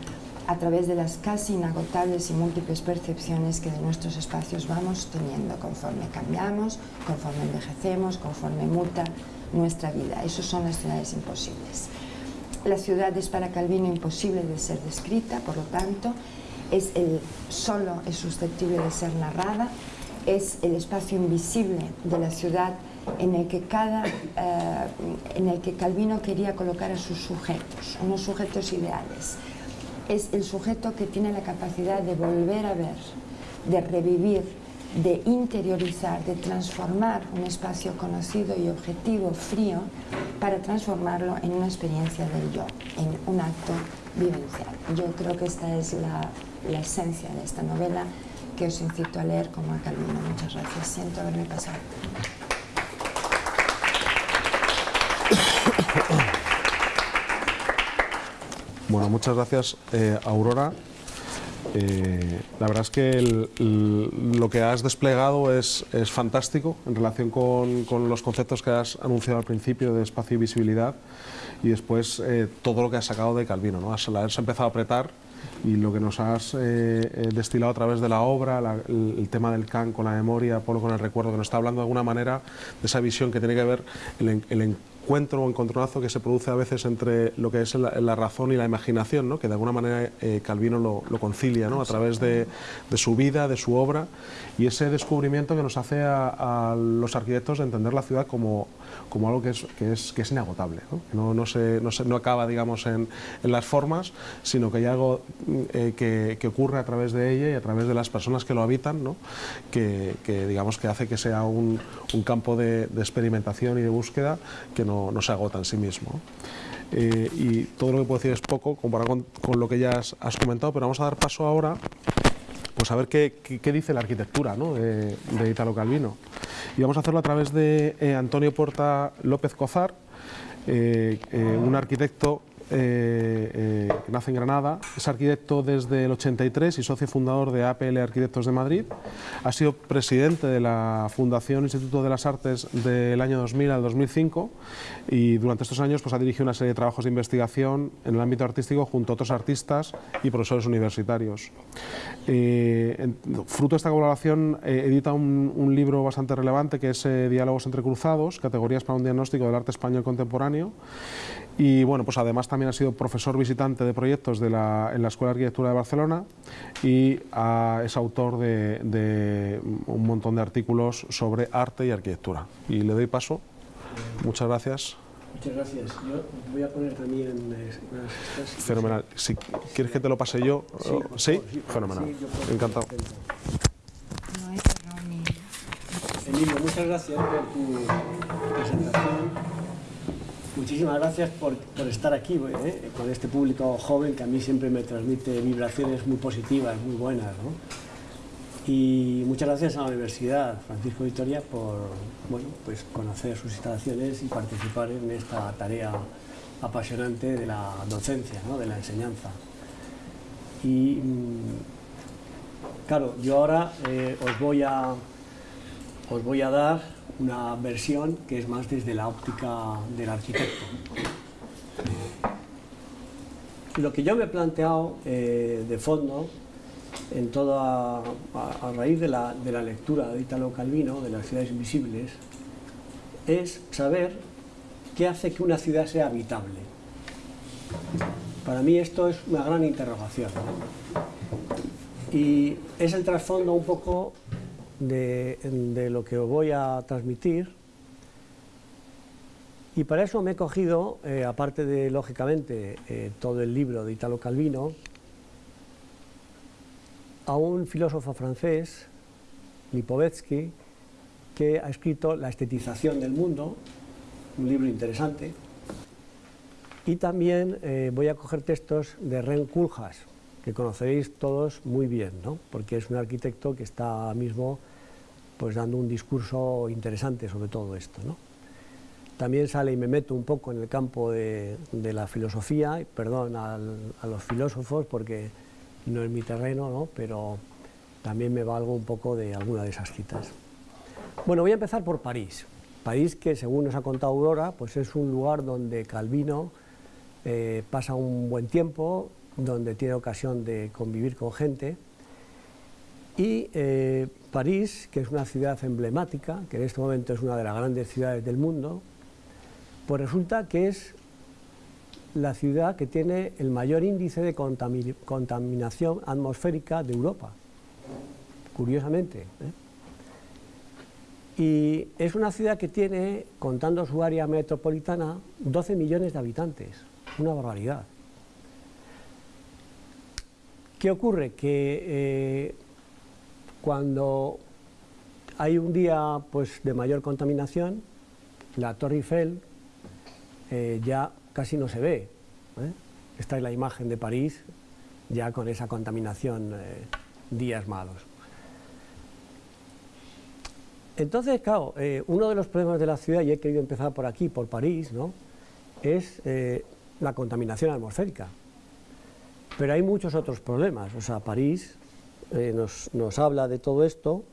a través de las casi inagotables y múltiples percepciones que de nuestros espacios vamos teniendo conforme cambiamos, conforme envejecemos, conforme muta nuestra vida. Esas son las ciudades imposibles. La ciudad es para Calvino imposible de ser descrita, por lo tanto, es el, solo es susceptible de ser narrada, es el espacio invisible de la ciudad en el que, cada, eh, en el que Calvino quería colocar a sus sujetos, unos sujetos ideales. Es el sujeto que tiene la capacidad de volver a ver, de revivir, de interiorizar, de transformar un espacio conocido y objetivo, frío, para transformarlo en una experiencia del yo, en un acto vivencial. Yo creo que esta es la, esencia de esta novela que os incito a leer como a Calvino. Muchas gracias. Siento haberme pasado. Bueno, muchas gracias, eh, Aurora. Eh, la verdad es que lo que has desplegado es, es fantástico en relación con, con, los conceptos que has anunciado al principio de espacio y visibilidad y después eh, todo lo que has sacado de Calvino. ¿no? Has, has empezado a apretar y lo que nos has eh, destilado a través de la obra, la, el, el, tema del can con la memoria, Polo con el recuerdo, que nos está hablando de alguna manera de esa visión que tiene que ver el, el encuentro o encontronazo que se produce a veces entre lo que es la, la razón y la imaginación, ¿no? que de alguna manera eh, Calvino lo, lo concilia ¿no? a través de, de, su vida, de su obra y ese descubrimiento que nos hace a, a los arquitectos de entender la ciudad como, como algo que es, que es, que es inagotable, ¿no? que no, no, se, no, se, no acaba digamos, en, en, las formas, sino que hay algo eh, que, que, ocurre a través de ella y a través de las personas que lo habitan, ¿no? que, que, digamos, que hace que sea un, un campo de, de experimentación y de búsqueda que no no, se agota en sí mismo. Eh, y todo lo que puedo decir es poco comparado con, lo que ya has, comentado, pero vamos a dar paso ahora pues a ver qué, qué, dice la arquitectura ¿no? de, Italo Calvino. Y vamos a hacerlo a través de eh, Antonio Porta López Cozar, eh un arquitecto eh, eh, nace en Granada, es arquitecto desde el 83 y socio fundador de APL Arquitectos de Madrid. Ha sido presidente de la Fundación Instituto de las Artes del año 2000 al 2005 y durante estos años pues, ha dirigido una serie de trabajos de investigación en el ámbito artístico junto a otros artistas y profesores universitarios. Eh, fruto de esta colaboración edita un, un, libro bastante relevante que es Diálogos entre cruzados, categorías para un diagnóstico del arte español contemporáneo y bueno, pues además también ha sido profesor visitante de proyectos de la, en la Escuela de Arquitectura de Barcelona y a, es autor de, de, un montón de artículos sobre arte y arquitectura. Y le doy paso. Muchas gracias. Muchas gracias. Yo voy a poner también unas estas. Fenomenal. Si quieres que te lo pase yo. Sí, ¿Sí? sí fenomenal. Sí, Encantado. No Emilio, muchas gracias por tu presentación. Muchísimas gracias por, por estar aquí ¿eh? con este público joven que a mí siempre me transmite vibraciones muy positivas, muy buenas. ¿no? Y muchas gracias a la Universidad Francisco Vitoria por bueno, pues conocer sus instalaciones y participar en esta tarea apasionante de la docencia, ¿no? de la enseñanza. Y mm, claro, yo ahora eh, os, voy a, os voy a dar una versión que es más desde la óptica del arquitecto. Lo que yo me he planteado eh, de fondo, en toda, a, raíz de la, de la, lectura de Italo Calvino, de las ciudades invisibles, es saber qué hace que una ciudad sea habitable. Para mí esto es una gran interrogación. Y es el trasfondo un poco de, lo que os voy a transmitir. Y para eso me he cogido, eh, aparte de, lógicamente, eh, todo el libro de Italo Calvino, a un filósofo francés, Lipovetsky, que ha escrito La estetización del mundo, un libro interesante, y también eh, voy a coger textos de Ren Kuljas, que conoceréis todos muy bien, ¿no? porque es un arquitecto que está mismo pues, dando un discurso interesante sobre todo esto. ¿no? También sale y me meto un poco en el campo de, de la filosofía, perdón al, a los filósofos porque no es mi terreno, ¿no? pero también me valgo un poco de alguna de esas citas. Bueno, voy a empezar por París. París que, según nos ha contado Aurora, pues es un lugar donde Calvino eh, pasa un buen tiempo, donde tiene ocasión de convivir con gente. Y eh, París, que es una ciudad emblemática, que en este momento es una de las grandes ciudades del mundo, pues resulta que es la ciudad que tiene el mayor índice de contaminación atmosférica de Europa, curiosamente. ¿eh? Y es una ciudad que tiene, contando su área metropolitana, 12 millones de habitantes, una barbaridad. ¿Qué ocurre? Que eh, cuando hay un día pues, de mayor contaminación, la Torre Eiffel eh, ya casi no se ve. ¿eh? Esta es la imagen de París, ya con esa contaminación días malos. Entonces, claro, uno de los problemas de la ciudad, y he querido empezar por aquí, por París, ¿no? es la contaminación atmosférica. Pero hay muchos otros problemas, o sea, París eh, nos, habla de todo esto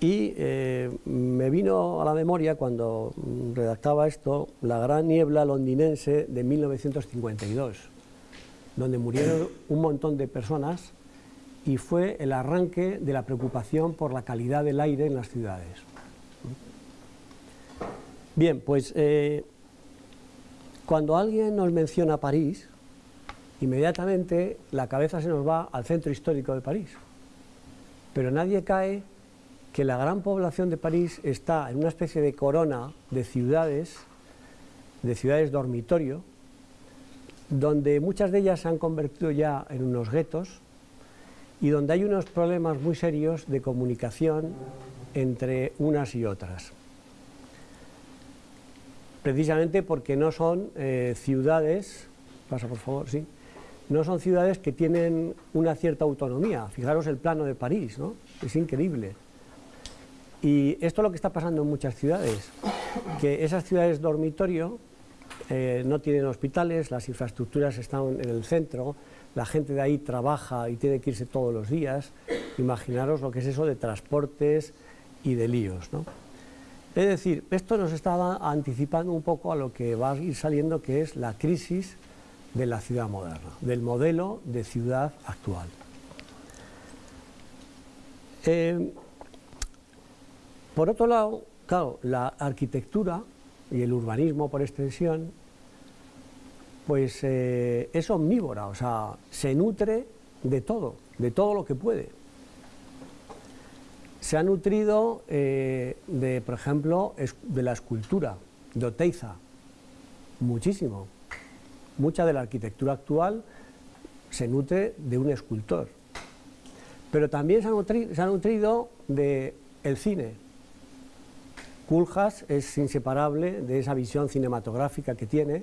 y eh, me vino a la memoria cuando redactaba esto la gran niebla londinense de 1952, donde murieron un montón de personas y fue el arranque de la preocupación por la calidad del aire en las ciudades. Bien, pues eh, cuando alguien nos menciona París, inmediatamente la cabeza se nos va al centro histórico de París. Pero nadie cae que la gran población de París está en una especie de corona de ciudades, de ciudades dormitorio, donde muchas de ellas se han convertido ya en unos guetos y donde hay unos problemas muy serios de comunicación entre unas y otras. Precisamente porque no son eh, ciudades, pasa por favor, sí, no son ciudades que tienen una cierta autonomía. Fijaros el plano de París, ¿no? Es increíble. Y esto es lo que está pasando en muchas ciudades, que esas ciudades dormitorio eh, no tienen hospitales, las infraestructuras están en el centro, la gente de ahí trabaja y tiene que irse todos los días. Imaginaros lo que es eso de transportes y de líos, ¿no? Es decir, esto nos estaba anticipando un poco a lo que va a ir saliendo, que es la crisis de la ciudad moderna, del modelo de ciudad actual. Eh, por otro lado, claro, la arquitectura y el urbanismo por extensión, pues eh, es omnívora, o sea, se nutre de todo, de todo lo que puede. Se ha nutrido eh, de, por ejemplo, de la escultura, de Oteiza, muchísimo mucha de la arquitectura actual se nutre de un escultor. Pero también se ha, nutrido, del el cine. Kuljas es inseparable de esa visión cinematográfica que tiene,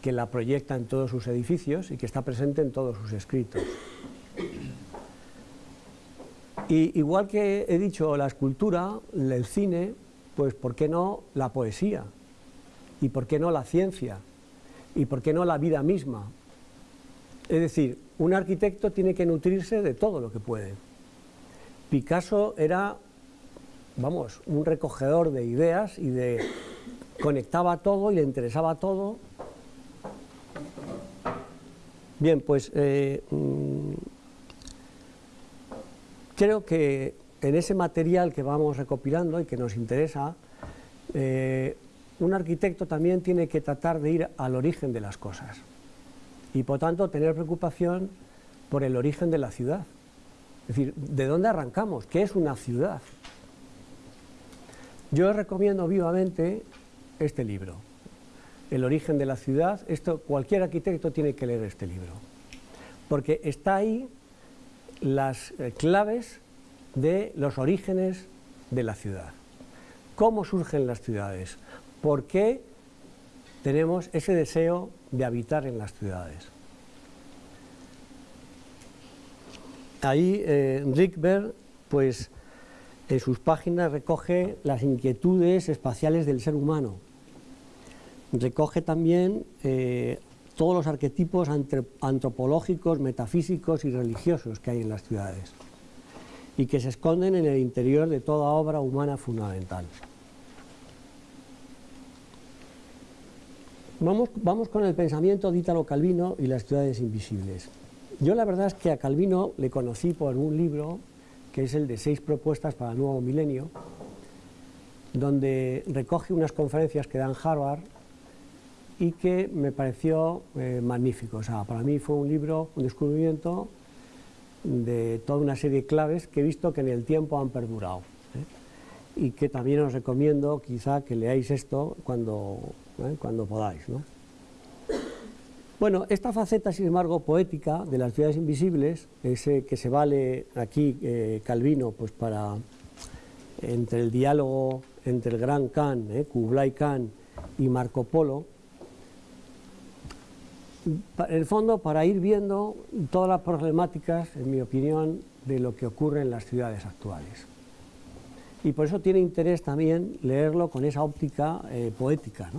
que la proyecta en todos sus edificios y que está presente en todos sus escritos. Y igual que he dicho la escultura, el cine, pues ¿por qué no la poesía? ¿Y por qué no la ciencia? Y por qué no la vida misma. Es decir, un arquitecto tiene que nutrirse de todo lo que puede. Picasso era, vamos, un recogedor de ideas y de conectaba todo y le interesaba todo. Bien, pues eh, mm, creo que en ese material que vamos recopilando y que nos interesa, eh, un arquitecto también tiene que tratar de ir al origen de las cosas y por tanto tener preocupación por el origen de la ciudad. Es decir, ¿de dónde arrancamos? ¿Qué es una ciudad? Yo recomiendo vivamente este libro, El origen de la ciudad. Esto, cualquier arquitecto tiene que leer este libro, porque está ahí las eh, claves de los orígenes de la ciudad. ¿Cómo surgen las ciudades? ¿Por qué tenemos ese deseo de habitar en las ciudades? Ahí eh, Rickberg, pues en sus páginas recoge las inquietudes espaciales del ser humano. Recoge también eh, todos los arquetipos antropológicos, metafísicos y religiosos que hay en las ciudades. y que se esconden en el interior de toda obra humana fundamental. Vamos, con el pensamiento de Ítalo Calvino y las ciudades invisibles. Yo la verdad es que a Calvino le conocí por un libro que es el de seis propuestas para el nuevo milenio, donde recoge unas conferencias que da en Harvard y que me pareció eh, magnífico. O sea, para mí fue un libro, un descubrimiento de toda una serie de claves que he visto que en el tiempo han perdurado. ¿eh? Y que también os recomiendo quizá que leáis esto cuando, ¿eh? cuando podáis. Bueno, esta faceta, sin embargo, poética de las ciudades invisibles, ese que se vale aquí Calvino pues para entre el diálogo entre el gran Khan, Kublai Khan y Marco Polo, en el fondo para ir viendo todas las problemáticas, en mi opinión, de lo que ocurre en las ciudades actuales. Y por eso tiene interés también leerlo con esa óptica eh, poética.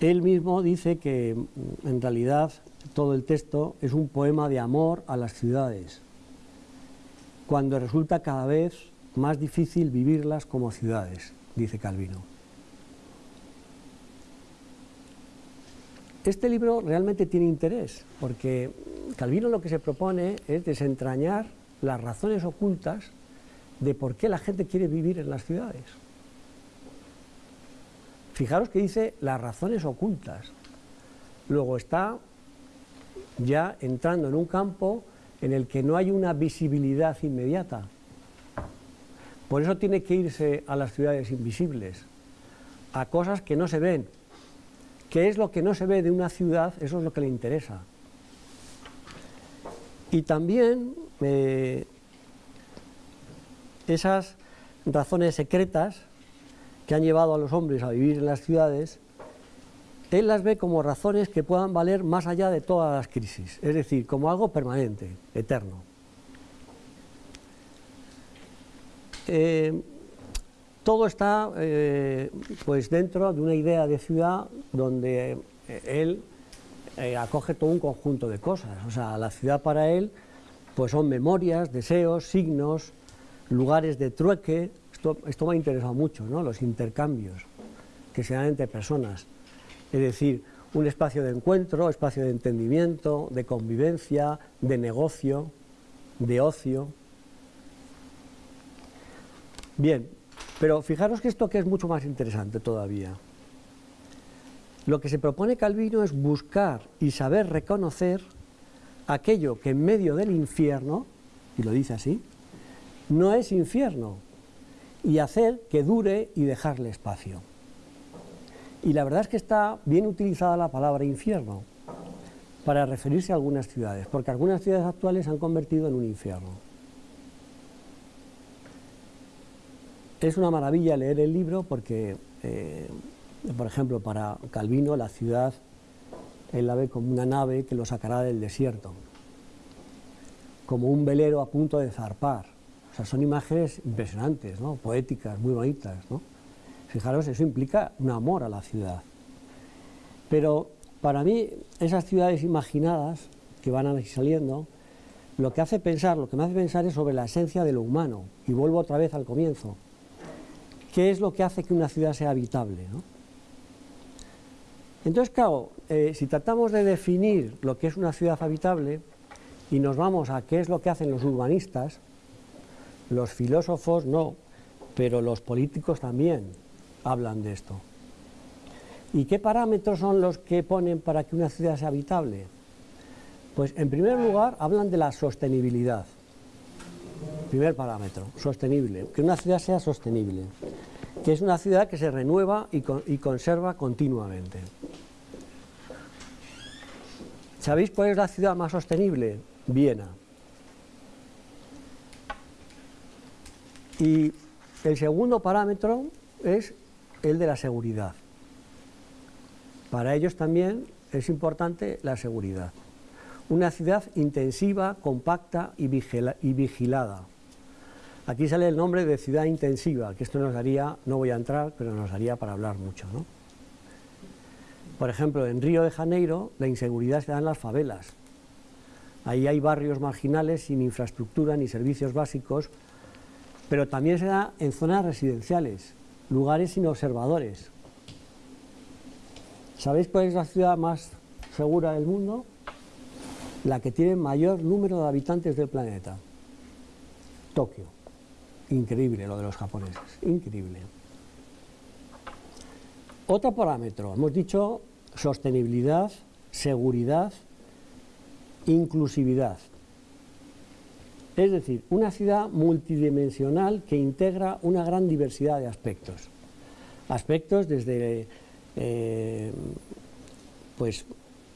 Él mismo dice que mm, en realidad todo el texto es un poema de amor a las ciudades, cuando resulta cada vez más difícil vivirlas como ciudades, dice Calvino. Este libro realmente tiene interés, porque Calvino lo que se propone es desentrañar las razones ocultas de por qué la gente quiere vivir en las ciudades. Fijaros que dice las razones ocultas. Luego está ya entrando en un campo en el que no hay una visibilidad inmediata. Por eso tiene que irse a las ciudades invisibles, a cosas que no se ven, ¿Qué es lo que no se ve de una ciudad? Eso es lo que le interesa. Y también eh, esas razones secretas que han llevado a los hombres a vivir en las ciudades, él las ve como razones que puedan valer más allá de todas las crisis, es decir, como algo permanente, eterno. Eh, todo está eh, pues dentro de una idea de ciudad donde eh, él acoge todo un conjunto de cosas. O sea, la ciudad para él pues son memorias, deseos, signos, lugares de trueque. Esto, me ha interesado mucho, ¿no? los intercambios que se dan entre personas. Es decir, un espacio de encuentro, espacio de entendimiento, de convivencia, de negocio, de ocio. Bien, pero fijaros que esto que es mucho más interesante todavía. Lo que se propone Calvino es buscar y saber reconocer aquello que en medio del infierno, y lo dice así, no es infierno, y hacer que dure y dejarle espacio. Y la verdad es que está bien utilizada la palabra infierno para referirse a algunas ciudades, porque algunas ciudades actuales se han convertido en un infierno. Es una maravilla leer el libro porque, eh, por ejemplo, para Calvino la ciudad, él la ve como una nave que lo sacará del desierto, como un velero a punto de zarpar. O sea, son imágenes impresionantes, poéticas, muy bonitas. ¿no? Fijaros, eso implica un amor a la ciudad. Pero para mí, esas ciudades imaginadas que van saliendo, lo que hace pensar, lo que me hace pensar es sobre la esencia de lo humano. Y vuelvo otra vez al comienzo. ¿Qué es lo que hace que una ciudad sea habitable? Entonces, claro, eh, si tratamos de definir lo que es una ciudad habitable y nos vamos a qué es lo que hacen los urbanistas, los filósofos no, pero los políticos también hablan de esto. ¿Y qué parámetros son los que ponen para que una ciudad sea habitable? Pues en primer lugar hablan de la sostenibilidad. Primer parámetro, sostenible, que una ciudad sea sostenible, que es una ciudad que se renueva y, conserva continuamente. ¿Sabéis cuál es la ciudad más sostenible? Viena. Y el segundo parámetro es el de la seguridad. Para ellos también es importante la seguridad. Una ciudad intensiva, compacta y vigilada. Aquí sale el nombre de ciudad intensiva, que esto nos daría, no voy a entrar, pero nos daría para hablar mucho. ¿no? Por ejemplo, en Río de Janeiro la inseguridad se da en las favelas. Ahí hay barrios marginales sin infraestructura ni servicios básicos, pero también se da en zonas residenciales, lugares sin observadores. ¿Sabéis cuál es la ciudad más segura del mundo? La que tiene mayor número de habitantes del planeta. Tokio. Increíble lo de los japoneses, increíble. Otro parámetro, hemos dicho sostenibilidad, seguridad, inclusividad. Es decir, una ciudad multidimensional que integra una gran diversidad de aspectos. Aspectos desde eh, pues,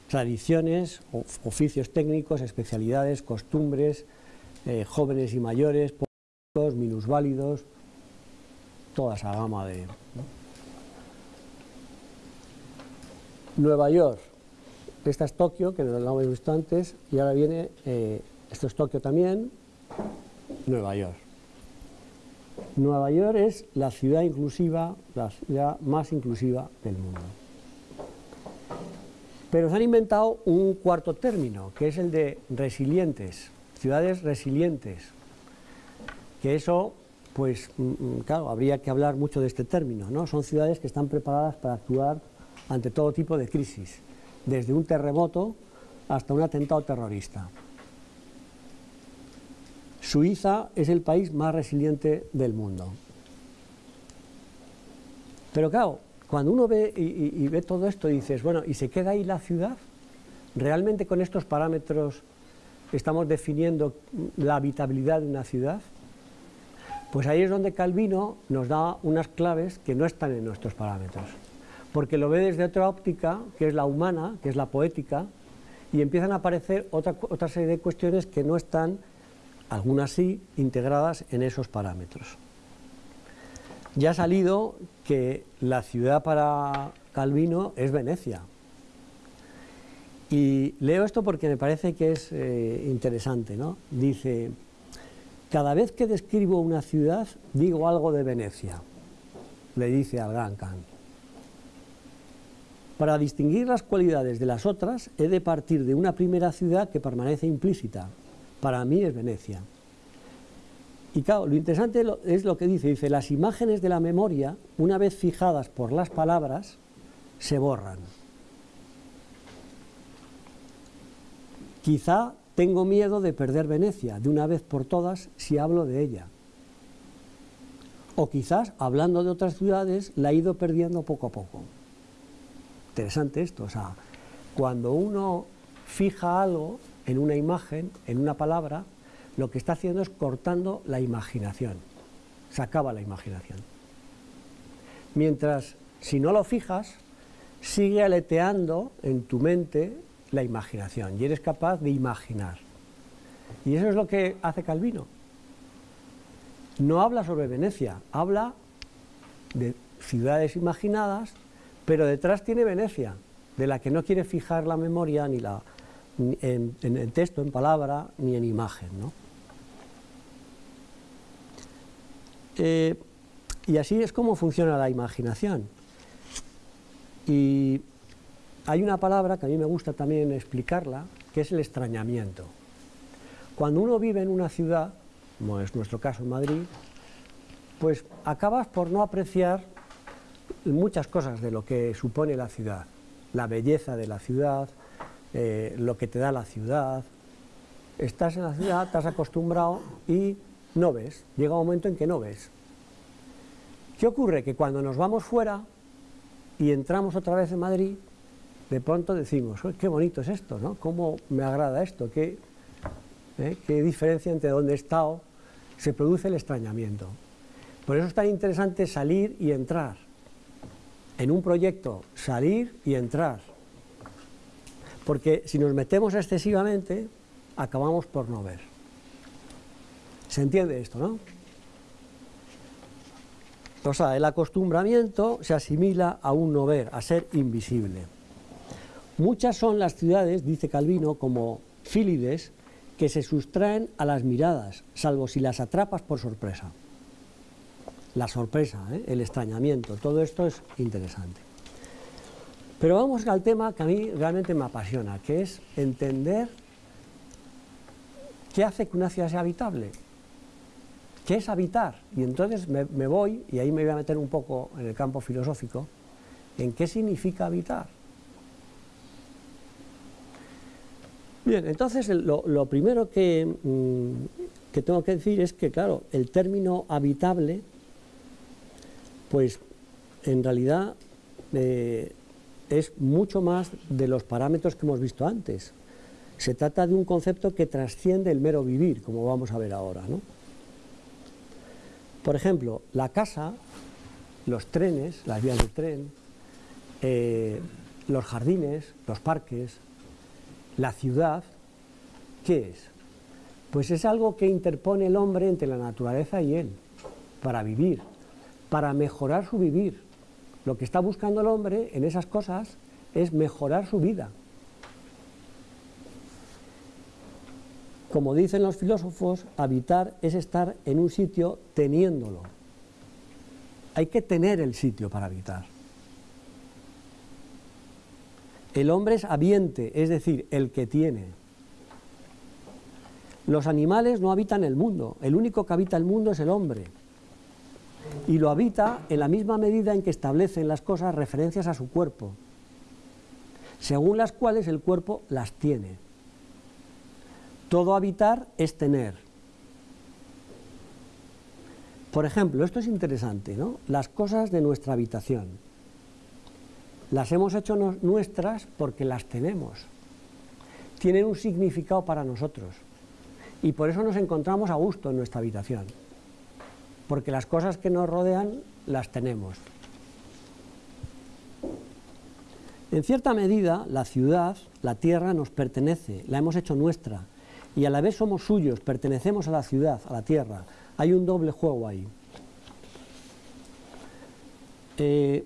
tradiciones, oficios técnicos, especialidades, costumbres, eh, jóvenes y mayores, minusválidos, toda esa gama de... Nueva York, esta es Tokio, que lo hemos visto antes, y ahora viene, eh, esto es Tokio también, Nueva York. Nueva York es la ciudad inclusiva, la ciudad más inclusiva del mundo. Pero se han inventado un cuarto término, que es el de resilientes, ciudades resilientes, que eso, pues, mm, mm, claro, habría que hablar mucho de este término, ¿no? Son ciudades que están preparadas para actuar ante todo tipo de crisis, desde un terremoto hasta un atentado terrorista. Suiza es el país más resiliente del mundo. Pero claro, cuando uno ve y, ve todo esto dices, bueno, ¿y se queda ahí la ciudad? ¿Realmente con estos parámetros estamos definiendo la habitabilidad de una ciudad? Pues ahí es donde Calvino nos da unas claves que no están en nuestros parámetros porque lo ve desde otra óptica, que es la humana, que es la poética, y empiezan a aparecer otra, otra serie de cuestiones que no están, algunas sí, integradas en esos parámetros. Ya ha salido que la ciudad para Calvino es Venecia. Y leo esto porque me parece que es eh, interesante. ¿no? Dice, cada vez que describo una ciudad digo algo de Venecia, le dice al gran Kant. Para distinguir las cualidades de las otras, he de partir de una primera ciudad que permanece implícita. Para mí es Venecia. Y claro, lo interesante es lo que dice, dice, las imágenes de la memoria, una vez fijadas por las palabras, se borran. Quizá tengo miedo de perder Venecia de una vez por todas si hablo de ella. O quizás, hablando de otras ciudades, la he ido perdiendo poco a poco interesante esto, o sea, cuando uno fija algo en una imagen, en una palabra, lo que está haciendo es cortando la imaginación, se acaba la imaginación. Mientras, si no lo fijas, sigue aleteando en tu mente la imaginación y eres capaz de imaginar. Y eso es lo que hace Calvino. No habla sobre Venecia, habla de ciudades imaginadas pero detrás tiene Venecia, de la que no quiere fijar la memoria ni la, en, el texto, en palabra, ni en imagen. Eh, y así es como funciona la imaginación. Y hay una palabra que a mí me gusta también explicarla, que es el extrañamiento. Cuando uno vive en una ciudad, como es nuestro caso en Madrid, pues acabas por no apreciar muchas cosas de lo que supone la ciudad, la belleza de la ciudad, eh, lo que te da la ciudad. Estás en la ciudad, estás acostumbrado y no ves, llega un momento en que no ves. ¿Qué ocurre? Que cuando nos vamos fuera y entramos otra vez en Madrid, de pronto decimos, qué bonito es esto, ¿no? ¿Cómo me agrada esto? ¿Qué, eh, ¿Qué diferencia entre dónde he estado? Se produce el extrañamiento. Por eso es tan interesante salir y entrar en un proyecto salir y entrar. Porque si nos metemos excesivamente, acabamos por no ver. ¿Se entiende esto, no? O sea, el acostumbramiento se asimila a un no ver, a ser invisible. Muchas son las ciudades, dice Calvino, como Fílides, que se sustraen a las miradas, salvo si las atrapas por sorpresa la sorpresa, ¿eh? el extrañamiento, todo esto es interesante. Pero vamos al tema que a mí realmente me apasiona, que es entender ¿qué hace que una ciudad sea habitable? ¿Qué es habitar? Y entonces me, voy, y ahí me voy a meter un poco en el campo filosófico, en qué significa habitar. Bien, entonces lo, lo primero que, mm, que tengo que decir es que, claro, el término habitable, pues en realidad eh, es mucho más de los parámetros que hemos visto antes. Se trata de un concepto que trasciende el mero vivir, como vamos a ver ahora. Por ejemplo, la casa, los trenes, las vías de tren, eh, los jardines, los parques, la ciudad, ¿qué es? Pues es algo que interpone el hombre entre la naturaleza y él, para vivir, para mejorar su vivir. Lo que está buscando el hombre en esas cosas es mejorar su vida. Como dicen los filósofos, habitar es estar en un sitio teniéndolo. Hay que tener el sitio para habitar. El hombre es habiente, es decir, el que tiene. Los animales no habitan el mundo, el único que habita el mundo es el hombre. Y lo habita en la misma medida en que establecen las cosas referencias a su cuerpo, según las cuales el cuerpo las tiene. Todo habitar es tener. Por ejemplo, esto es interesante, ¿no? Las cosas de nuestra habitación. Las hemos hecho nuestras porque las tenemos. Tienen un significado para nosotros. Y por eso nos encontramos a gusto en nuestra habitación. Porque las cosas que nos rodean las tenemos. En cierta medida, la ciudad, la tierra, nos pertenece, la hemos hecho nuestra. Y a la vez somos suyos, pertenecemos a la ciudad, a la tierra. Hay un doble juego ahí. Eh,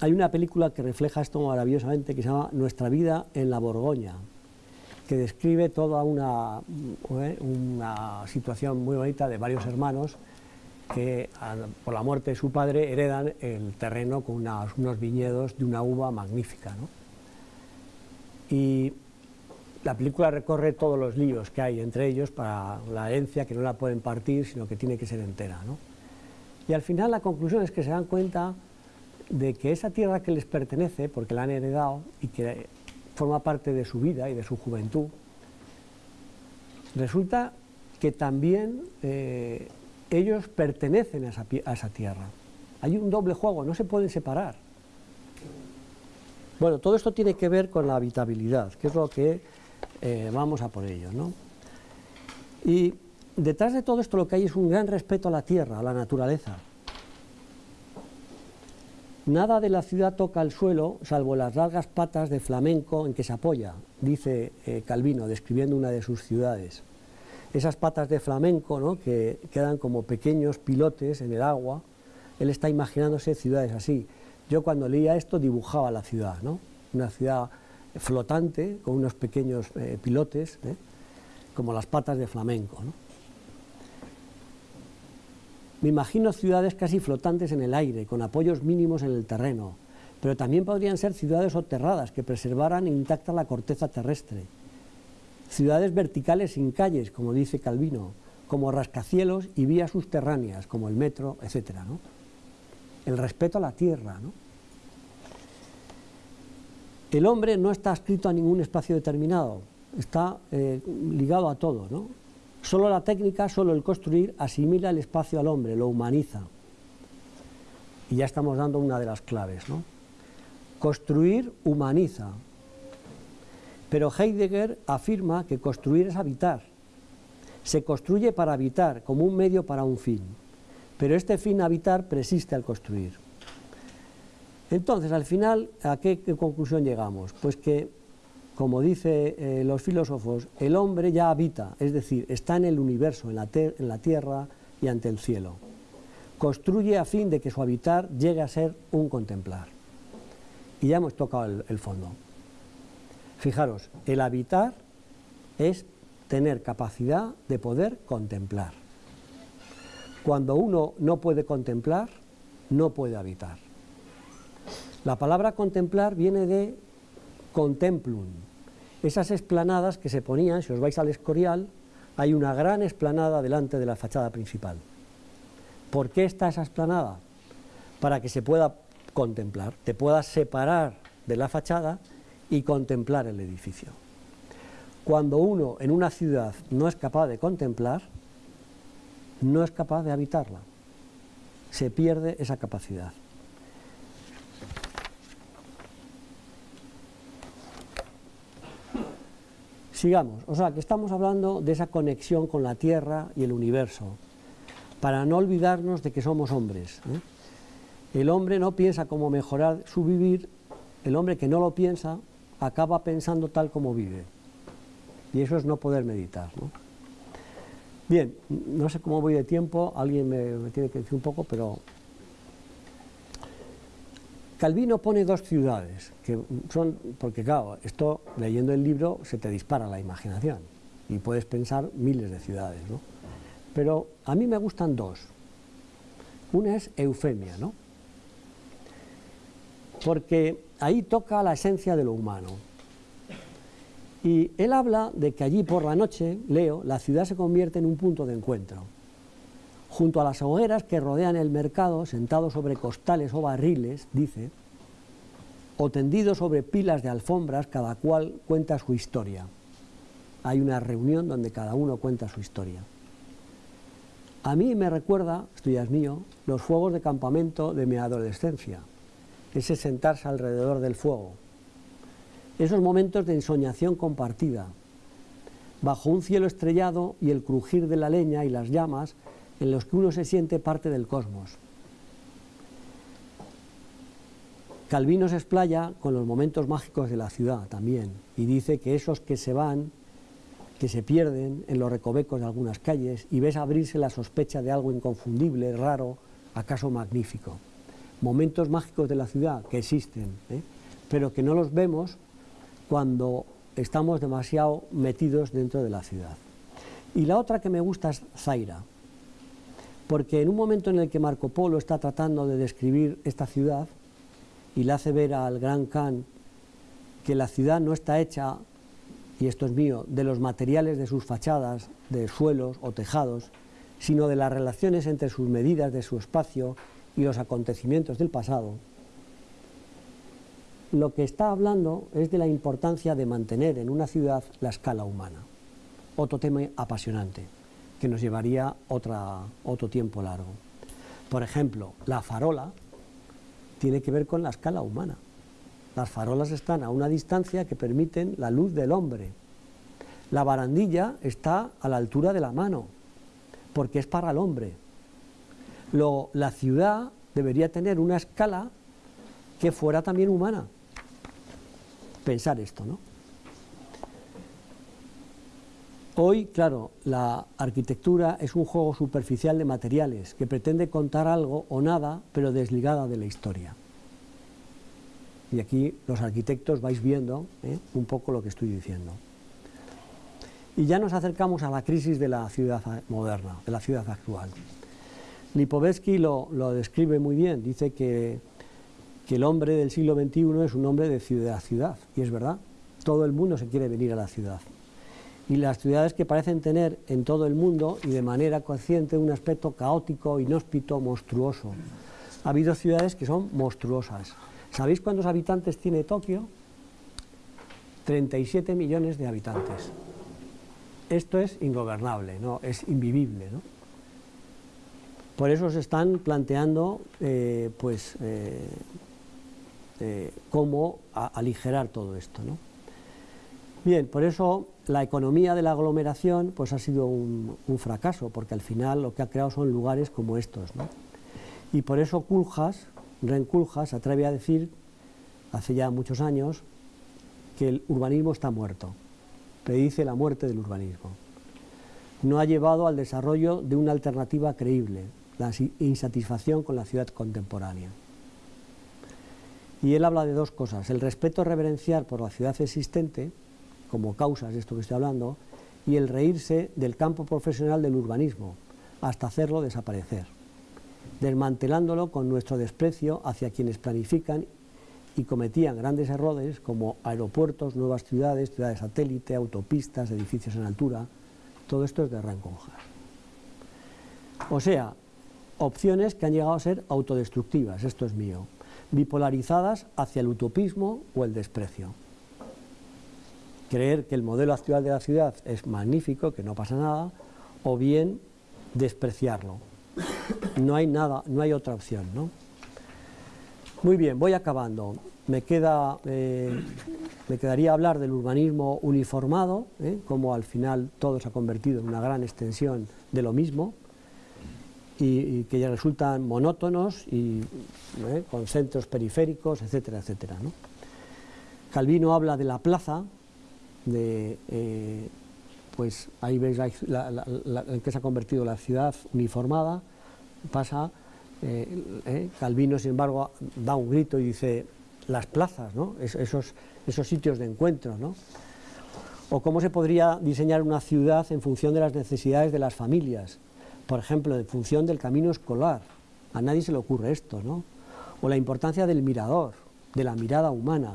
hay una película que refleja esto maravillosamente que se llama Nuestra vida en la Borgoña, que describe toda una, eh, una situación muy bonita de varios hermanos que por la muerte de su padre heredan el terreno con unos viñedos de una uva magnífica. ¿no? Y la película recorre todos los líos que hay entre ellos para la herencia, que no la pueden partir, sino que tiene que ser entera. ¿no? Y al final la conclusión es que se dan cuenta de que esa tierra que les pertenece, porque la han heredado y que forma parte de su vida y de su juventud, resulta que también eh, ellos pertenecen a esa, tierra. Hay un doble juego, no se pueden separar. Bueno, todo esto tiene que ver con la habitabilidad, que es lo que eh, vamos a por ello. ¿no? Y detrás de todo esto lo que hay es un gran respeto a la tierra, a la naturaleza. Nada de la ciudad toca el suelo, salvo las largas patas de flamenco en que se apoya, dice eh, Calvino, describiendo una de sus ciudades. Esas patas de flamenco ¿no? que quedan como pequeños pilotes en el agua, él está imaginándose ciudades así. Yo cuando leía esto dibujaba la ciudad, ¿no? una ciudad flotante con unos pequeños eh, pilotes, ¿eh? como las patas de flamenco. ¿no? Me imagino ciudades casi flotantes en el aire, con apoyos mínimos en el terreno, pero también podrían ser ciudades soterradas que preservaran intacta la corteza terrestre. Ciudades verticales sin calles, como dice Calvino, como rascacielos y vías subterráneas, como el metro, etc. El respeto a la tierra. El hombre no está adscrito a ningún espacio determinado, está eh, ligado a todo. ¿no? Solo la técnica, solo el construir, asimila el espacio al hombre, lo humaniza. Y ya estamos dando una de las claves. ¿no? Construir humaniza. Pero Heidegger afirma que construir es habitar. Se construye para habitar, como un medio para un fin. Pero este fin habitar persiste al construir. Entonces, al final, ¿a qué, qué conclusión llegamos? Pues que como dicen eh, los filósofos, el hombre ya habita, es decir, está en el universo, en la, tierra y ante el cielo. Construye a fin de que su habitar llegue a ser un contemplar. Y ya hemos tocado el, el fondo. Fijaros, el habitar es tener capacidad de poder contemplar. Cuando uno no puede contemplar, no puede habitar. La palabra contemplar viene de contemplum, esas esplanadas que se ponían, si os vais al Escorial, hay una gran esplanada delante de la fachada principal. ¿Por qué está esa esplanada? Para que se pueda contemplar, te puedas separar de la fachada y contemplar el edificio. Cuando uno en una ciudad no es capaz de contemplar, no es capaz de habitarla. Se pierde esa capacidad. Sigamos, o sea que estamos hablando de esa conexión con la Tierra y el universo, para no olvidarnos de que somos hombres. ¿eh? El hombre no piensa cómo mejorar su vivir, el hombre que no lo piensa acaba pensando tal como vive. Y eso es no poder meditar. Bien, no sé cómo voy de tiempo, alguien me tiene que decir un poco, pero Calvino pone dos ciudades, que son, porque claro, esto leyendo el libro se te dispara la imaginación y puedes pensar miles de ciudades, ¿no? Pero a mí me gustan dos. Una es Eufemia, ¿no? Porque ahí toca la esencia de lo humano. Y él habla de que allí por la noche, leo, la ciudad se convierte en un punto de encuentro Junto a las hogueras que rodean el mercado, sentados sobre costales o barriles, dice, o tendidos sobre pilas de alfombras, cada cual cuenta su historia. Hay una reunión donde cada uno cuenta su historia. A mí me recuerda, esto mío, los fuegos de campamento de mi adolescencia, ese sentarse alrededor del fuego, esos momentos de ensoñación compartida, bajo un cielo estrellado y el crujir de la leña y las llamas en los que uno se siente parte del cosmos. Calvino se explaya con los momentos mágicos de la ciudad también y dice que esos que se van, que se pierden en los recovecos de algunas calles y ves abrirse la sospecha de algo inconfundible, raro, acaso magnífico. Momentos mágicos de la ciudad que existen, ¿eh? pero que no los vemos cuando estamos demasiado metidos dentro de la ciudad. Y la otra que me gusta es Zaira, porque en un momento en el que Marco Polo está tratando de describir esta ciudad y le hace ver al gran Khan que la ciudad no está hecha, y esto es mío, de los materiales de sus fachadas, de suelos o tejados, sino de las relaciones entre sus medidas de su espacio y los acontecimientos del pasado, lo que está hablando es de la importancia de mantener en una ciudad la escala humana. Otro tema apasionante que nos llevaría otra, otro tiempo largo. Por ejemplo, la farola tiene que ver con la escala humana. Las farolas están a una distancia que permiten la luz del hombre. La barandilla está a la altura de la mano, porque es para el hombre. La ciudad debería tener una escala que fuera también humana. Pensar esto, ¿no? Hoy, claro, la arquitectura es un juego superficial de materiales que pretende contar algo o nada, pero desligada de la historia. Y aquí los arquitectos vais viendo ¿eh? un poco lo que estoy diciendo. Y ya nos acercamos a la crisis de la ciudad moderna, de la ciudad actual. Lipovetsky lo, describe muy bien, dice que, que el hombre del siglo XXI es un hombre de ciudad a ciudad, y es verdad, todo el mundo se quiere venir a la ciudad y las ciudades que parecen tener en todo el mundo y de manera consciente un aspecto caótico, inhóspito, monstruoso. Ha habido ciudades que son monstruosas. ¿Sabéis cuántos habitantes tiene Tokio? 37 millones de habitantes. Esto es ingobernable, ¿no? es invivible. ¿no? Por eso se están planteando eh, pues, eh, eh, cómo aligerar todo esto. ¿no? Bien, por eso la economía de la aglomeración pues ha sido un, fracaso, porque al final lo que ha creado son lugares como estos. Y por eso Culjas, Ren Culjas, se atreve a decir, hace ya muchos años, que el urbanismo está muerto, predice la muerte del urbanismo. No ha llevado al desarrollo de una alternativa creíble, la insatisfacción con la ciudad contemporánea. Y él habla de dos cosas, el respeto reverencial por la ciudad existente, como causas de esto que estoy hablando, y el reírse del campo profesional del urbanismo, hasta hacerlo desaparecer, desmantelándolo con nuestro desprecio hacia quienes planifican y cometían grandes errores como aeropuertos, nuevas ciudades, ciudades satélite, autopistas, edificios en altura. Todo esto es de Renconjas. O sea, opciones que han llegado a ser autodestructivas, esto es mío, bipolarizadas hacia el utopismo o el desprecio. Creer que el modelo actual de la ciudad es magnífico, que no pasa nada, o bien despreciarlo. No hay nada, no hay otra opción, ¿no? Muy bien, voy acabando. Me, queda, eh, me quedaría hablar del urbanismo uniformado, ¿eh? como al final todo se ha convertido en una gran extensión de lo mismo, y, que ya resultan monótonos y ¿eh? con centros periféricos, etcétera, etcétera. Calvino habla de la plaza, de, pues ahí veis en que se ha convertido la ciudad uniformada, pasa eh, eh, Calvino, sin embargo, da un grito y dice las plazas, esos, esos sitios de encuentro. ¿no? O cómo se podría diseñar una ciudad en función de las necesidades de las familias, por ejemplo, en función del camino escolar. A nadie se le ocurre esto, ¿no? O la importancia del mirador, de la mirada humana.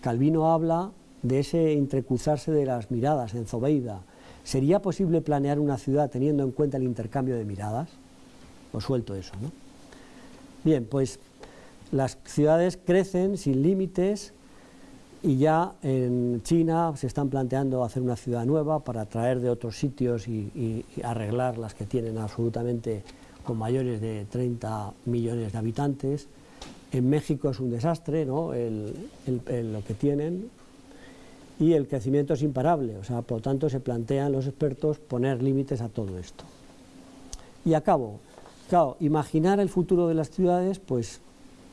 Calvino habla de ese entrecruzarse de las miradas en Zobeida. ¿Sería posible planear una ciudad teniendo en cuenta el intercambio de miradas? Os suelto eso, ¿no? Bien, pues las ciudades crecen sin límites y ya en China se están planteando hacer una ciudad nueva para traer de otros sitios y, arreglar las que tienen absolutamente con mayores de 30 millones de habitantes. En México es un desastre ¿no? lo que tienen y el crecimiento es imparable, o sea, por lo tanto se plantean los expertos poner límites a todo esto. Y acabo, Claro, imaginar el futuro de las ciudades pues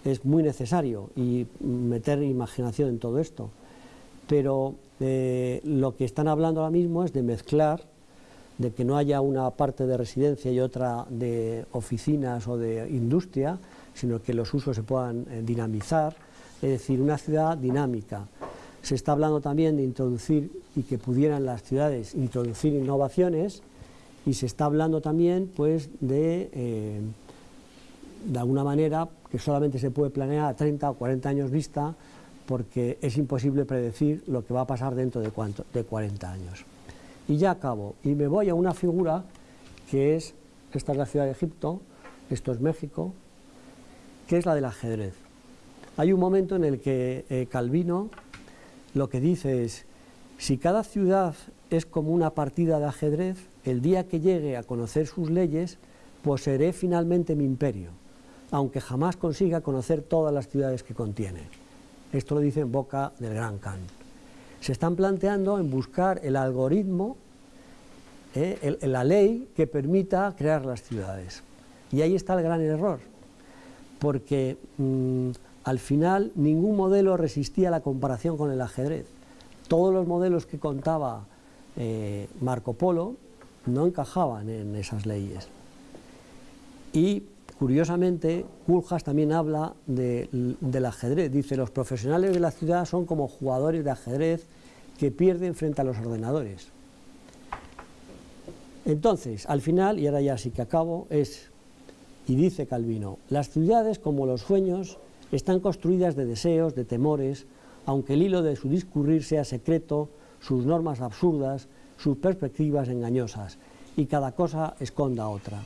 es muy necesario y meter imaginación en todo esto. Pero eh, lo que están hablando ahora mismo es de mezclar, de que no haya una parte de residencia y otra de oficinas o de industria, sino que los usos se puedan eh, dinamizar, es decir, una ciudad dinámica. Se está hablando también de introducir y que pudieran las ciudades introducir innovaciones y se está hablando también pues, de, eh, de alguna manera, que solamente se puede planear a 30 o 40 años vista, porque es imposible predecir lo que va a pasar dentro de, cuánto, de 40 años. Y ya acabo, y me voy a una figura que es, esta es la ciudad de Egipto, esto es México, que es la del ajedrez. Hay un momento en el que eh, Calvino lo que dice es, si cada ciudad es como una partida de ajedrez, el día que llegue a conocer sus leyes, poseeré finalmente mi imperio, aunque jamás consiga conocer todas las ciudades que contiene. Esto lo dice en boca del gran Khan. Se están planteando en buscar el algoritmo, eh, la ley que permita crear las ciudades. Y ahí está el gran error, porque mm, al final ningún modelo resistía la comparación con el ajedrez. Todos los modelos que contaba eh, Marco Polo no encajaban en esas leyes. Y curiosamente, Kuljas también habla del ajedrez. Dice, los profesionales de la ciudad son como jugadores de ajedrez que pierden frente a los ordenadores. Entonces, al final, y ahora ya sí que acabo, es, y dice Calvino, las ciudades como los sueños están construidas de deseos, de temores, aunque el hilo de su discurrir sea secreto, sus normas absurdas, sus perspectivas engañosas, y cada cosa esconda otra.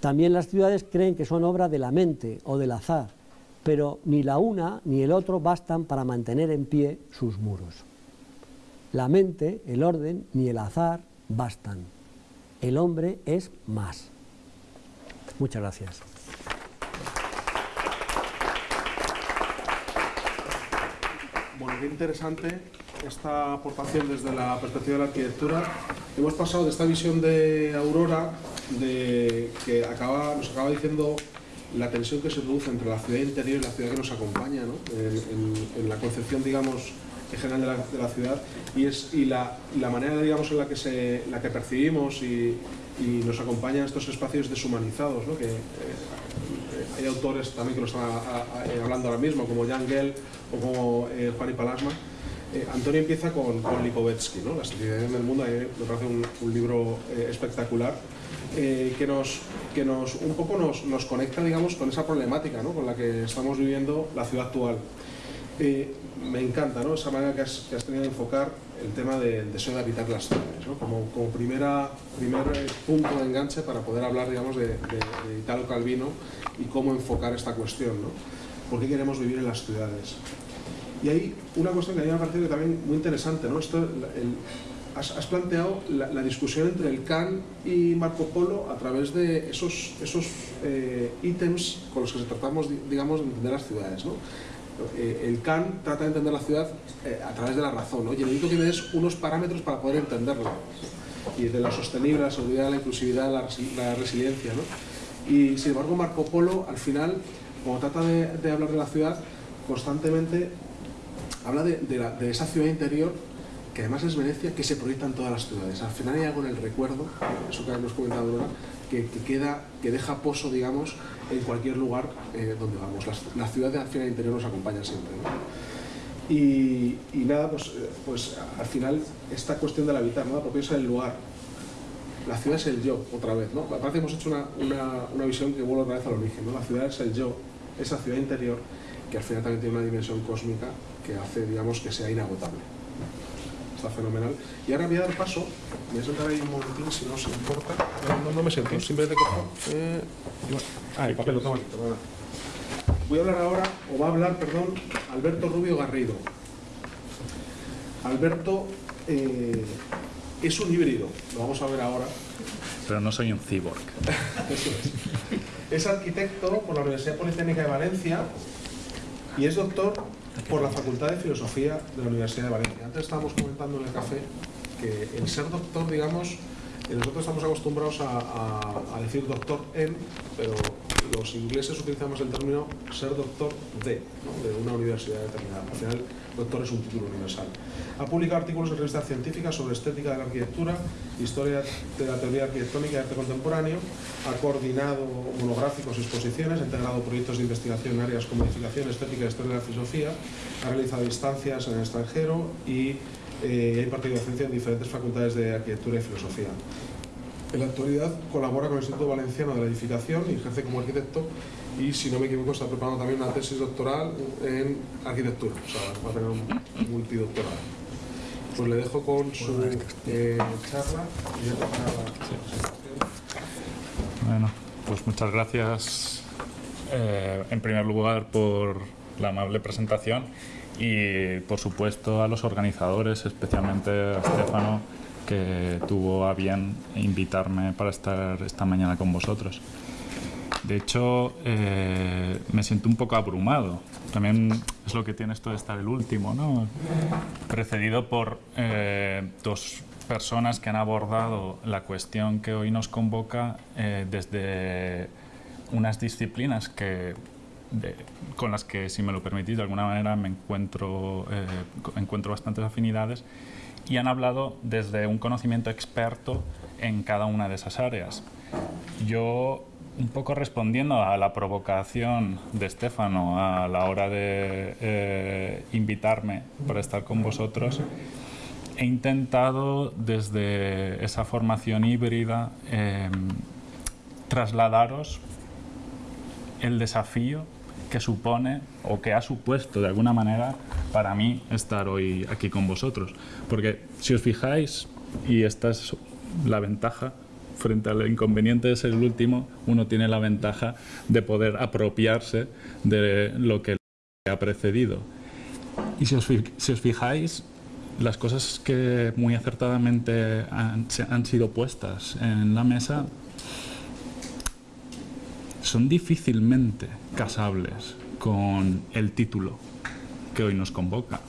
También las ciudades creen que son obra de la mente o del azar, pero ni la una ni el otro bastan para mantener en pie sus muros. La mente, el orden ni el azar bastan. El hombre es más. Muchas gracias. Bueno, qué interesante esta aportación desde la perspectiva de la arquitectura. Hemos pasado de esta visión de Aurora, de, que acaba, nos acaba diciendo la tensión que se produce entre la ciudad interior y la ciudad que nos acompaña, ¿no? en, la concepción, digamos, en general de la, ciudad, y, es, y la, la, manera, digamos, en la que, se, la que percibimos y, y nos acompañan estos espacios deshumanizados, ¿no? eh, hay autores también que lo están hablando ahora mismo, como Jan Gell o como eh, Juan y Palasma, eh, Antonio empieza con, con Lipovetsky, ¿no? La civilización del mundo, me parece un, libro eh, espectacular, eh, que, nos, que nos, un poco nos, nos, conecta digamos, con esa problemática ¿no? con la que estamos viviendo la ciudad actual. Eh, me encanta ¿no? esa manera que has, que has, tenido de enfocar el tema del deseo de habitar las ciudades, ¿no? como, como, primera, primer eh, punto de enganche para poder hablar digamos, de, de, de, Italo Calvino y cómo enfocar esta cuestión. ¿no? ¿Por qué queremos vivir en las ciudades? Y hay una cuestión que a mí me ha parecido también muy interesante. ¿no? Esto, el, has, has, planteado la, la, discusión entre el Kant y Marco Polo a través de esos, esos eh, ítems con los que tratamos digamos, de entender las ciudades. ¿no? Eh, el Kant trata de entender la ciudad eh, a través de la razón, ¿no? y necesito que me des unos parámetros para poder entenderla, y de la sostenible, la seguridad, la inclusividad, la, la resiliencia. ¿no? Y sin embargo Marco Polo al final, cuando trata de, hablar de la ciudad, constantemente habla de, esa ciudad interior que además es Venecia, que se proyecta en todas las ciudades. Al final hay algo en el recuerdo, eso que hemos comentado que, que, queda, que deja pozo, digamos, en cualquier lugar eh, donde vamos. La, ciudad al final interior nos acompaña siempre. Y, nada, pues, pues al final esta cuestión del habitar, ¿no? porque es el lugar. La ciudad es el yo, otra vez. ¿no? Parece hemos hecho una, una, una visión que vuelve otra vez al origen. ¿no? La ciudad es el yo, esa ciudad interior que al final también tiene una dimensión cósmica que hace, digamos, que sea inagotable. Está fenomenal. Y ahora voy a dar paso, voy a sentar ahí un momentín, si no os importa. No, no, me siento, simplemente cojo... Eh, ah, el papel lo tengo aquí, Voy a hablar ahora, o va a hablar, perdón, Alberto Rubio Garrido. Alberto eh, es un híbrido, lo vamos a ver ahora. Pero no soy un cyborg. Eso es. Es arquitecto por la Universidad Politécnica de Valencia y es doctor por la Facultad de Filosofía de la Universidad de Valencia. Antes estábamos comentando en el café que el ser doctor, digamos, nosotros estamos acostumbrados a decir doctor en, pero los ingleses utilizamos el término ser doctor de, de una universidad determinada. Al final, doctor es un título universal. Ha publicado artículos en revistas científicas sobre estética de la arquitectura, historia de la teoría arquitectónica y arte contemporáneo, ha coordinado monográficos y exposiciones, ha integrado proyectos de investigación en áreas como edificación, estética historia de la filosofía, ha realizado instancias en el extranjero y eh, ha impartido docencia en diferentes facultades de arquitectura y filosofía. En la actualidad colabora con el Instituto Valenciano de la Edificación y ejerce como arquitecto y, si no me equivoco, está preparando también una tesis doctoral en arquitectura, o sea, va a tener un multidoctorado. Pues le dejo con su eh, charla y Bueno, pues muchas gracias eh, en primer lugar por la amable presentación y por supuesto a los organizadores, especialmente a Estefano, que tuvo a bien invitarme para estar esta mañana con vosotros. De hecho, eh, me siento un poco abrumado. También es lo que tiene esto de estar el último, ¿no? Precedido por eh, dos personas que han abordado la cuestión que hoy nos convoca eh, desde unas disciplinas que, de, con las que, si me lo permitís, de alguna manera me encuentro, eh, encuentro bastantes afinidades y han hablado desde un conocimiento experto en cada una de esas áreas. Yo, un poco respondiendo a la provocación de Estefano a la hora de eh, invitarme para estar con vosotros, he intentado desde esa formación híbrida eh, trasladaros el desafío que supone o que ha supuesto de alguna manera para mí estar hoy aquí con vosotros. Porque si os fijáis, y esta es la ventaja frente al inconveniente de ser el último, uno tiene la ventaja de poder apropiarse de lo que le ha precedido. Y si os, si os fijáis, las cosas que muy acertadamente han, han sido puestas en la mesa son difícilmente casables con el título que hoy nos convoca.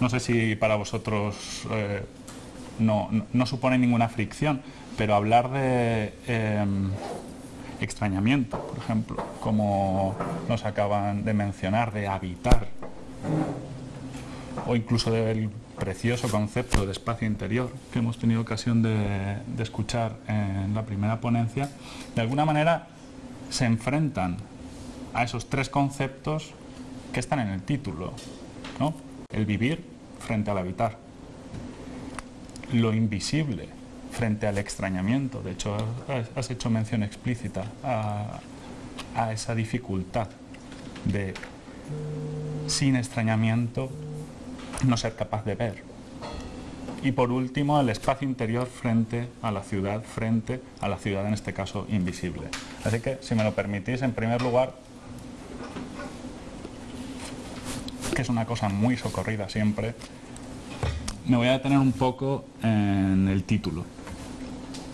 No sé si para vosotros eh, no, no, supone ninguna fricción, pero hablar de eh, extrañamiento, por ejemplo, como nos acaban de mencionar, de habitar, o incluso del precioso concepto de espacio interior que hemos tenido ocasión de escuchar en la primera ponencia, de alguna manera se enfrentan a esos tres conceptos que están en el título, ¿no? El vivir frente al habitar, lo invisible frente al extrañamiento. De hecho, has hecho mención explícita a, a esa dificultad de sin extrañamiento, no ser capaz de ver. Y por último, el espacio interior frente a la ciudad, frente a la ciudad en este caso invisible. Así que, si me lo permitís, en primer lugar, que es una cosa muy socorrida siempre, me voy a detener un poco en el título.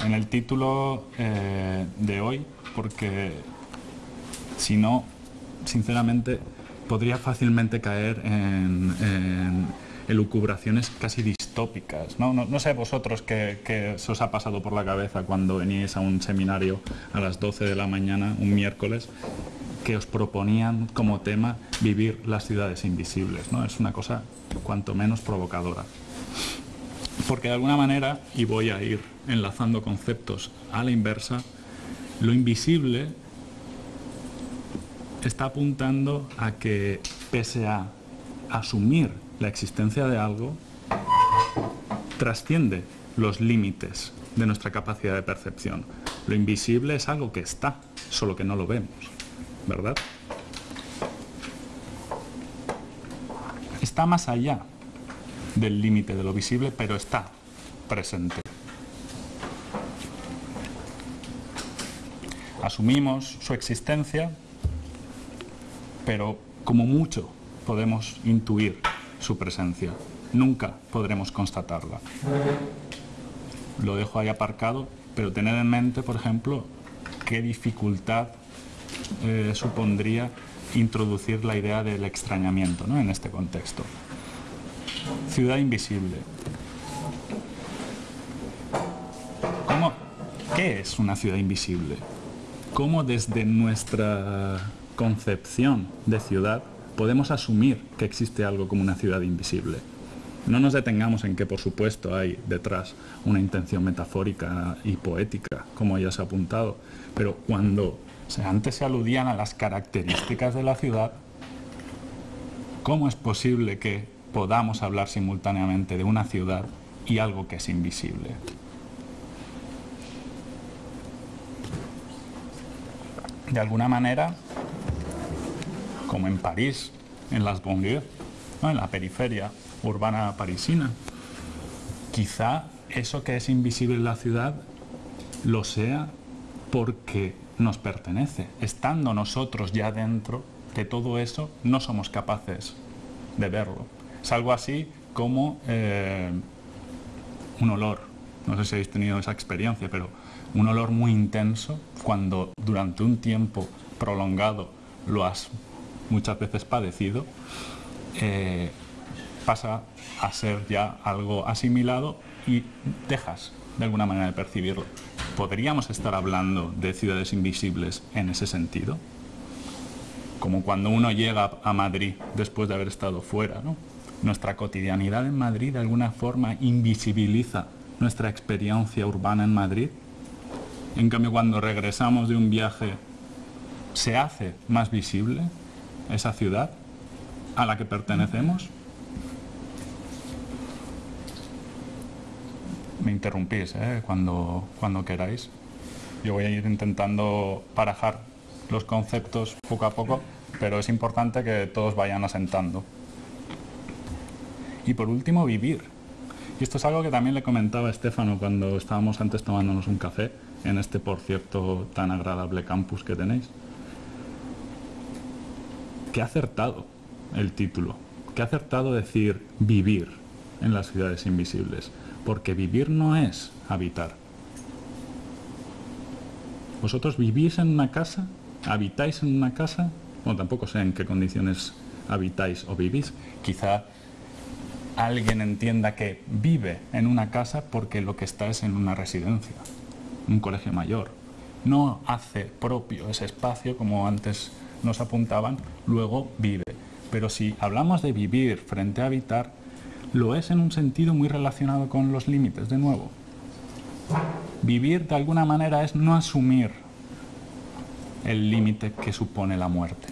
En el título eh, de hoy, porque si no, sinceramente, podría fácilmente caer en, en elucubraciones casi distópicas. No, no, sé vosotros qué, se os ha pasado por la cabeza cuando veníais a un seminario a las 12 de la mañana, un miércoles, que os proponían como tema vivir las ciudades invisibles. ¿no? Es una cosa cuanto menos provocadora. Porque de alguna manera, y voy a ir enlazando conceptos a la inversa, lo invisible está apuntando a que pese a asumir la existencia de algo, trasciende los límites de nuestra capacidad de percepción. Lo invisible es algo que está, solo que no lo vemos, ¿verdad? Está más allá del límite de lo visible, pero está presente. Asumimos su existencia, pero como mucho podemos intuir su presencia. Nunca podremos constatarla. Lo dejo ahí aparcado, pero tened en mente, por ejemplo, qué dificultad eh, supondría introducir la idea del extrañamiento ¿no? en este contexto. Ciudad invisible. ¿Cómo, ¿Qué es una ciudad invisible? ¿Cómo desde nuestra concepción de ciudad podemos asumir que existe algo como una ciudad invisible? No nos detengamos en que, por supuesto, hay detrás una intención metafórica y poética, como ya se ha apuntado, pero cuando antes se aludían a las características de la ciudad, ¿cómo es posible que podamos hablar simultáneamente de una ciudad y algo que es invisible. De alguna manera, como en París, en las banlieues, en la periferia urbana parisina, quizá eso que es invisible en la ciudad lo sea porque nos pertenece. Estando nosotros ya dentro de todo eso, no somos capaces de verlo. Es algo así como eh, un olor. No sé si habéis tenido esa experiencia, pero un olor muy intenso cuando durante un tiempo prolongado lo has muchas veces padecido, eh, pasa a ser ya algo asimilado y dejas de alguna manera de percibirlo. ¿Podríamos estar hablando de ciudades invisibles en ese sentido? Como cuando uno llega a Madrid después de haber estado fuera, ¿no? nuestra cotidianidad en Madrid de alguna forma invisibiliza nuestra experiencia urbana en Madrid. En cambio, cuando regresamos de un viaje, se hace más visible esa ciudad a la que pertenecemos. Me interrumpís ¿eh? cuando, cuando queráis. Yo voy a ir intentando parajar los conceptos poco a poco, pero es importante que todos vayan asentando. Y por último, vivir. Y esto es algo que también le comentaba a Estefano cuando estábamos antes tomándonos un café en este, por cierto, tan agradable campus que tenéis. Ha acertado el título, ha acertado decir vivir en las ciudades invisibles, porque vivir no es habitar. ¿Vosotros vivís en una casa? ¿Habitáis en una casa? Bueno, tampoco sé en qué condiciones habitáis o vivís. Quizá alguien entienda que vive en una casa porque lo que está es en una residencia, un colegio mayor. No hace propio ese espacio como antes nos apuntaban, luego vive. Pero si hablamos de vivir frente a habitar, lo es en un sentido muy relacionado con los límites, de nuevo. Vivir de alguna manera es no asumir el límite que supone la muerte.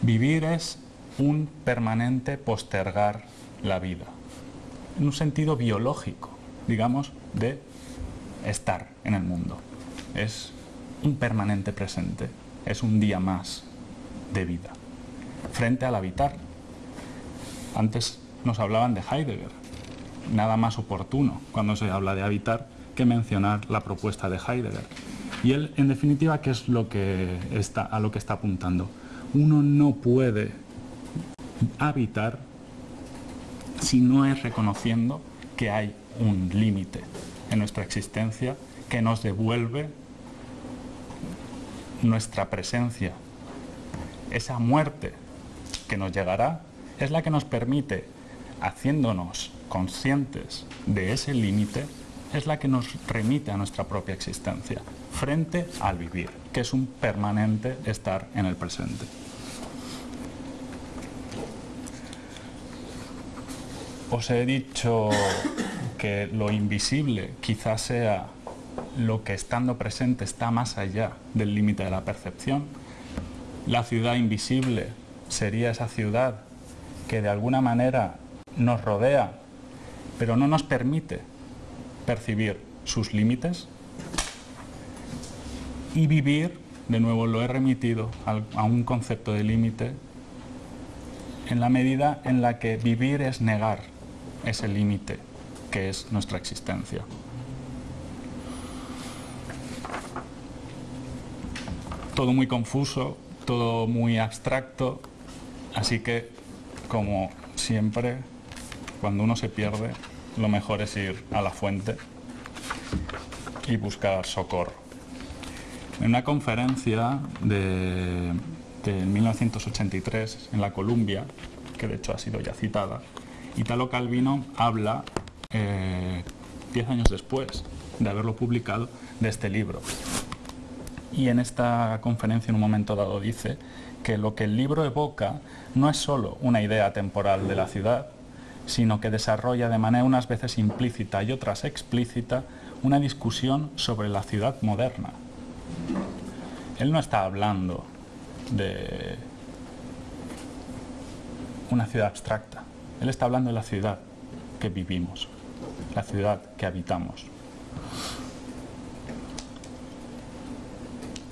Vivir es un permanente postergar la vida, en un sentido biológico, digamos, de estar en el mundo. Es un permanente presente, es un día más de vida. frente al habitar. Antes nos hablaban de Heidegger, nada más oportuno cuando se habla de habitar que mencionar la propuesta de Heidegger. Y él, en definitiva, ¿qué es lo que está, a lo que está apuntando? Uno no puede habitar si no es reconociendo que hay un límite en nuestra existencia que nos devuelve nuestra presencia. Esa muerte que nos llegará es la que nos permite, haciéndonos conscientes de ese límite, es la que nos remite a nuestra propia existencia, frente al vivir, que es un permanente estar en el presente. Os he dicho que lo invisible quizás sea lo que estando presente está más allá del límite de la percepción. La ciudad invisible sería esa ciudad que de alguna manera nos rodea, pero no nos permite percibir sus límites. Y vivir, de nuevo lo he remitido a un concepto de límite, en la medida en la que vivir es negar ese límite que es nuestra existencia. Todo muy confuso, todo muy abstracto, así que, como siempre, cuando uno se pierde, lo mejor es ir a la fuente y buscar socorro. En una conferencia de, 1983 en la Columbia, que de hecho ha sido ya citada, Italo Calvino habla, eh, diez años después de haberlo publicado, de este libro. Y en esta conferencia en un momento dado dice que lo que el libro evoca no es solo una idea temporal de la ciudad, sino que desarrolla de manera unas veces implícita y otras explícita una discusión sobre la ciudad moderna. Él no está hablando de una ciudad abstracta, él está hablando de la ciudad que vivimos, la ciudad que habitamos.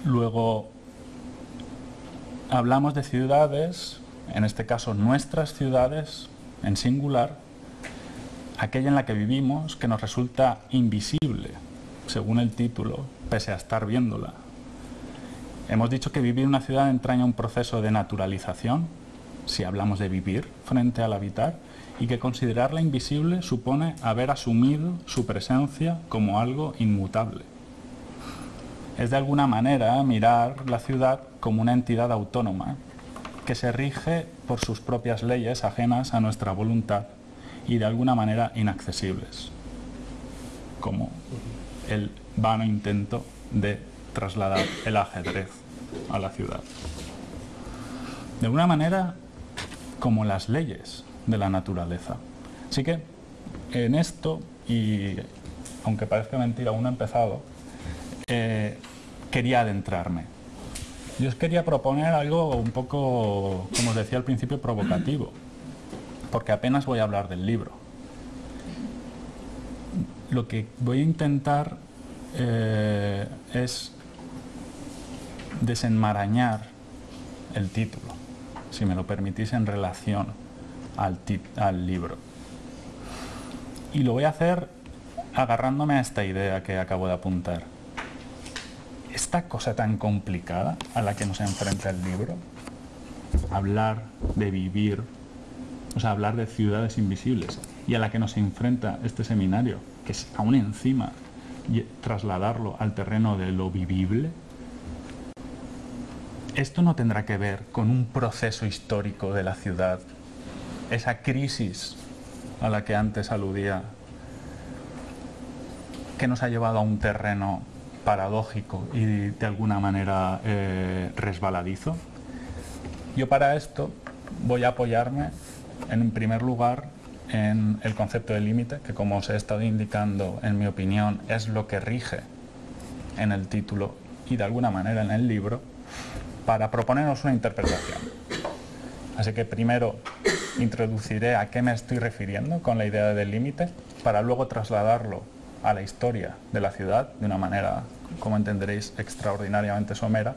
Luego, hablamos de ciudades, en este caso nuestras ciudades, en singular, aquella en la que vivimos que nos resulta invisible, según el título, pese a estar viéndola. Hemos dicho que vivir en una ciudad entraña un proceso de naturalización, si hablamos de vivir frente al habitar, y que considerarla invisible supone haber asumido su presencia como algo inmutable. Es de alguna manera mirar la ciudad como una entidad autónoma, que se rige por sus propias leyes ajenas a nuestra voluntad y de alguna manera inaccesibles, como el vano intento de trasladar el ajedrez a la ciudad. De alguna manera, como las leyes de la naturaleza. Así que en esto, y aunque parezca mentira, aún ha empezado, quería adentrarme yo os quería proponer algo un poco, como os decía al principio, provocativo, porque apenas voy a hablar del libro. Lo que voy a intentar eh, es desenmarañar el título, si me lo permitís, en relación al, al libro. Y lo voy a hacer agarrándome a esta idea que acabo de apuntar esta cosa tan complicada a la que nos enfrenta el libro, hablar de vivir, o sea, hablar de ciudades invisibles, y a la que nos enfrenta este seminario, que es aún encima trasladarlo al terreno de lo vivible, esto no tendrá que ver con un proceso histórico de la ciudad, esa crisis a la que antes aludía, que nos ha llevado a un terreno paradójico y de alguna manera eh, resbaladizo. Yo para esto voy a apoyarme en primer lugar en el concepto de límite, que como os he estado indicando, en mi opinión, es lo que rige en el título y de alguna manera en el libro, para proponernos una interpretación. Así que primero introduciré a qué me estoy refiriendo con la idea del límite, para luego trasladarlo a la historia de la ciudad de una manera, como entenderéis, extraordinariamente somera.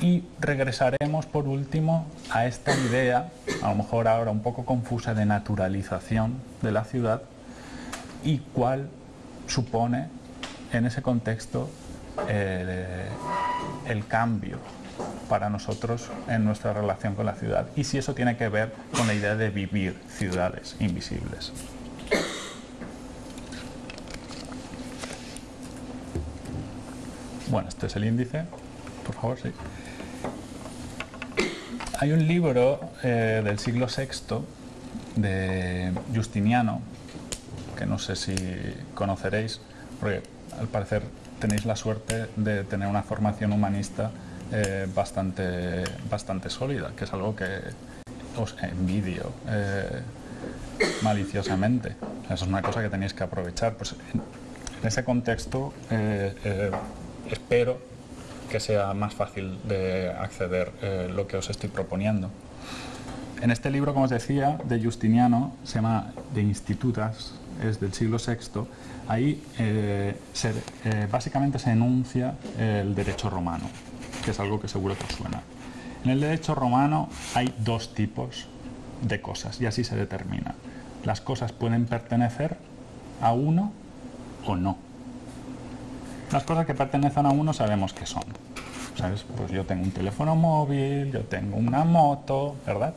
Y regresaremos por último a esta idea, a lo mejor ahora un poco confusa, de naturalización de la ciudad y cuál supone en ese contexto el cambio para nosotros en nuestra relación con la ciudad y si eso tiene que ver con la idea de vivir ciudades invisibles. Bueno, este es el índice, por favor, sí. Hay un libro eh, del siglo VI de Justiniano, que no sé si conoceréis, porque al parecer tenéis la suerte de tener una formación humanista eh, bastante, bastante sólida, que es algo que os envidio eh, maliciosamente. Eso es una cosa que tenéis que aprovechar. Pues en, ese contexto espero que sea más fácil de acceder lo que os estoy proponiendo. En este libro, como os decía, de Justiniano, se llama De Institutas, es del siglo VI, ahí básicamente se enuncia el derecho romano que es algo que seguro que os suena. En el derecho romano hay dos tipos de cosas y así se determina. Las cosas pueden pertenecer a uno o no. Las cosas que pertenecen a uno sabemos que son. ¿Sabes? Pues yo tengo un teléfono móvil, yo tengo una moto, ¿verdad?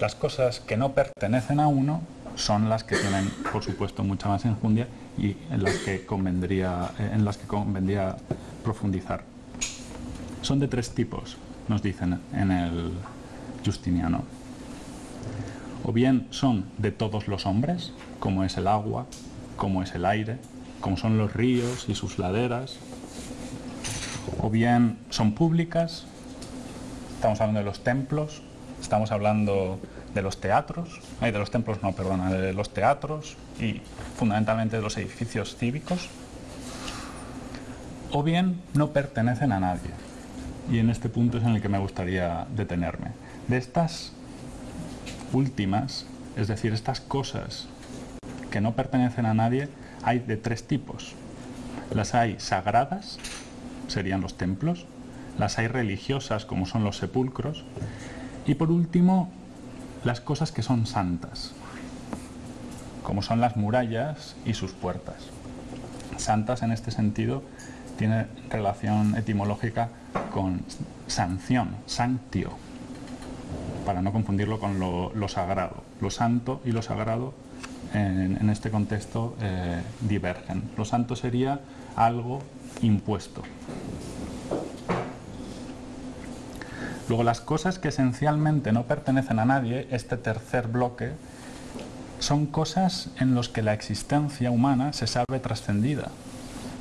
Las cosas que no pertenecen a uno son las que tienen, por supuesto, mucha más enjundia y en las que convendría, en las que convendría profundizar. Son de tres tipos, nos dicen en el Justiniano. O bien son de todos los hombres, como es el agua, como es el aire, como son los ríos y sus laderas. O bien son públicas, estamos hablando de los templos, estamos hablando de los teatros, de los templos no, perdona, de los teatros y fundamentalmente de los edificios cívicos, o bien no pertenecen a nadie, y en este punto es en el que me gustaría detenerme. De estas últimas, es decir, estas cosas que no pertenecen a nadie, hay de tres tipos. Las hay sagradas, serían los templos, las hay religiosas, como son los sepulcros, y por último, las cosas que son santas, como son las murallas y sus puertas. Santas en este sentido tiene relación etimológica con sanción, sanctio, para no confundirlo con lo, sagrado. Lo santo y lo sagrado en, este contexto eh, divergen. Lo santo sería algo impuesto. Luego las cosas que esencialmente no pertenecen a nadie, este tercer bloque, son cosas en las que la existencia humana se sabe trascendida.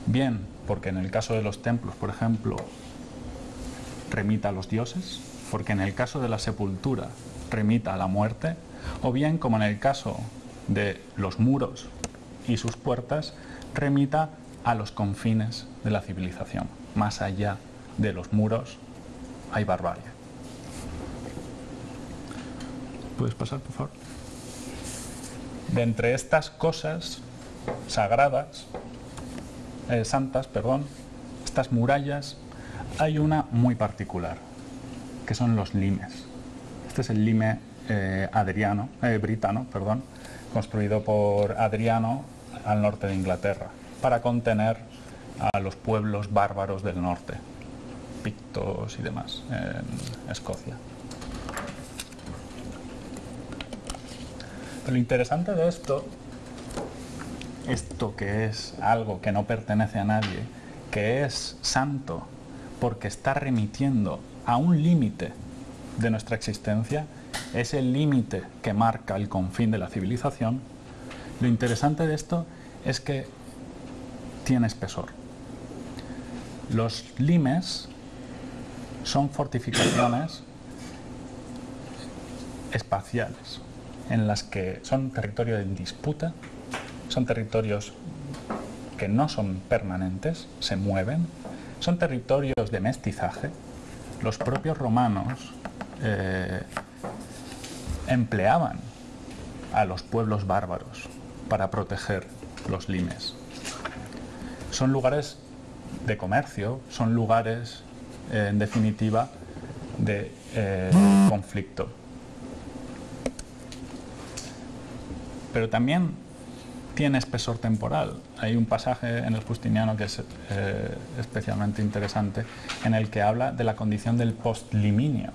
Bien, porque en el caso de los templos, por ejemplo, remita a los dioses, porque en el caso de la sepultura remita a la muerte, o bien como en el caso de los muros y sus puertas, remita a los confines de la civilización. Más allá de los muros hay barbarie. ¿Puedes pasar, por favor? De entre estas cosas sagradas, eh, santas, perdón, estas murallas hay una muy particular, que son los limes. Este es el lime eh, adriano, eh, britano, perdón, construido por Adriano al norte de Inglaterra, para contener a los pueblos bárbaros del norte, pictos y demás, en Escocia. Pero lo interesante de esto, esto que es algo que no pertenece a nadie, que es santo, porque está remitiendo a un límite de nuestra existencia, es el límite que marca el confín de la civilización, lo interesante de esto es que tiene espesor. Los limes son fortificaciones espaciales, en las que son territorios en disputa, son territorios que no son permanentes, se mueven, son territorios de mestizaje. Los propios romanos eh, empleaban a los pueblos bárbaros para proteger los limes. Son lugares de comercio, son lugares eh, en definitiva, de eh, conflicto. Pero también tiene espesor temporal. Hay un pasaje en el Justiniano que es eh, especialmente interesante, en el que habla de la condición del postliminio,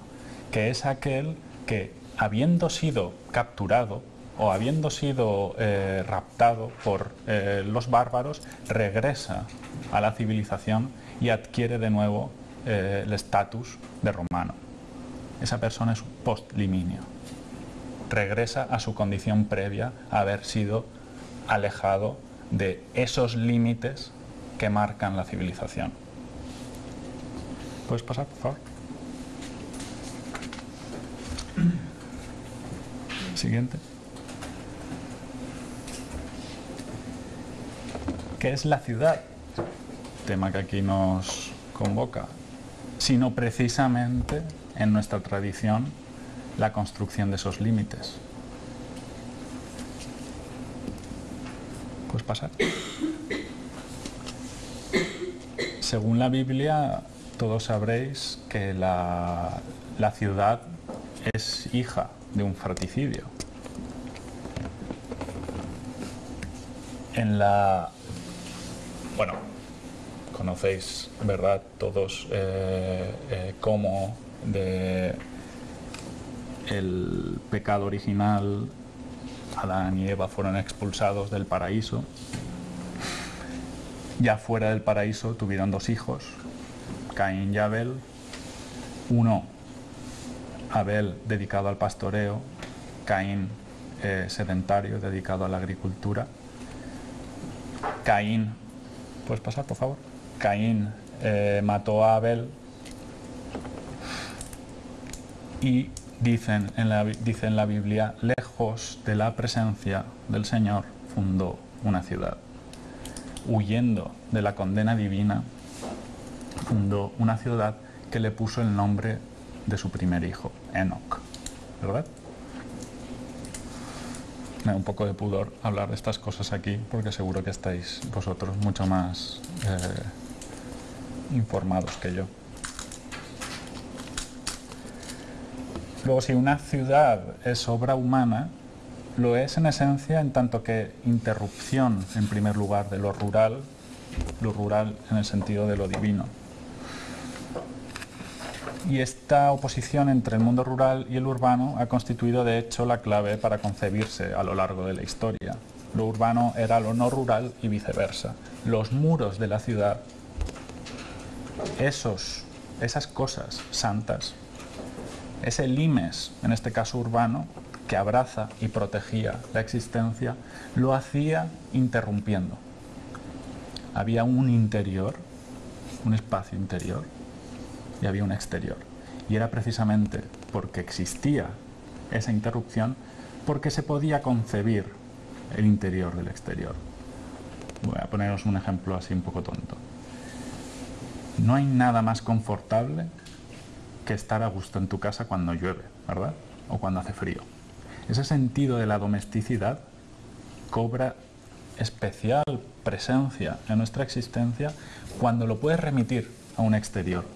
que es aquel que, habiendo sido capturado o habiendo sido eh, raptado por eh, los bárbaros, regresa a la civilización y adquiere de nuevo el estatus de romano. Esa persona es postliminio. Regresa a su condición previa a haber sido alejado de esos límites que marcan la civilización. ¿Puedes pasar, por favor? Siguiente. ¿Qué es la ciudad? Tema que aquí nos convoca. Sino precisamente en nuestra tradición la construcción de esos límites. pasar. Según la Biblia, todos sabréis que la, la ciudad es hija de un fratricidio. En la... Bueno, conocéis, ¿verdad? Todos eh, eh, cómo de el pecado original Adán y Eva fueron expulsados del paraíso. Ya fuera del paraíso tuvieron dos hijos, Caín y Abel. Uno, Abel dedicado al pastoreo, Caín eh, sedentario dedicado a la agricultura. Caín, ¿puedes pasar por favor? Caín eh, mató a Abel y dicen en la, dice en la Biblia, lejos de la presencia del Señor, fundó una ciudad. Huyendo de la condena divina, fundó una ciudad que le puso el nombre de su primer hijo, Enoch. ¿Verdad? Me da un poco de pudor hablar de estas cosas aquí porque seguro que estáis vosotros mucho más eh, informados que yo. Luego, si una ciudad es obra humana, lo es en esencia en tanto que interrupción, en primer lugar, de lo rural, lo rural en el sentido de lo divino. Y esta oposición entre el mundo rural y el urbano ha constituido de hecho la clave para concebirse a lo largo de la historia. Lo urbano era lo no rural y viceversa. Los muros de la ciudad, esos, esas cosas santas, ese limes, en este caso urbano, que abraza y protegía la existencia, lo hacía interrumpiendo. Había un interior, un espacio interior, y había un exterior. Y era precisamente porque existía esa interrupción, porque se podía concebir el interior del exterior. Voy a poneros un ejemplo así un poco tonto. No hay nada más confortable que estar a gusto en tu casa cuando llueve, ¿verdad? O cuando hace frío. Ese sentido de la domesticidad cobra especial presencia en nuestra existencia cuando lo puedes remitir a un exterior.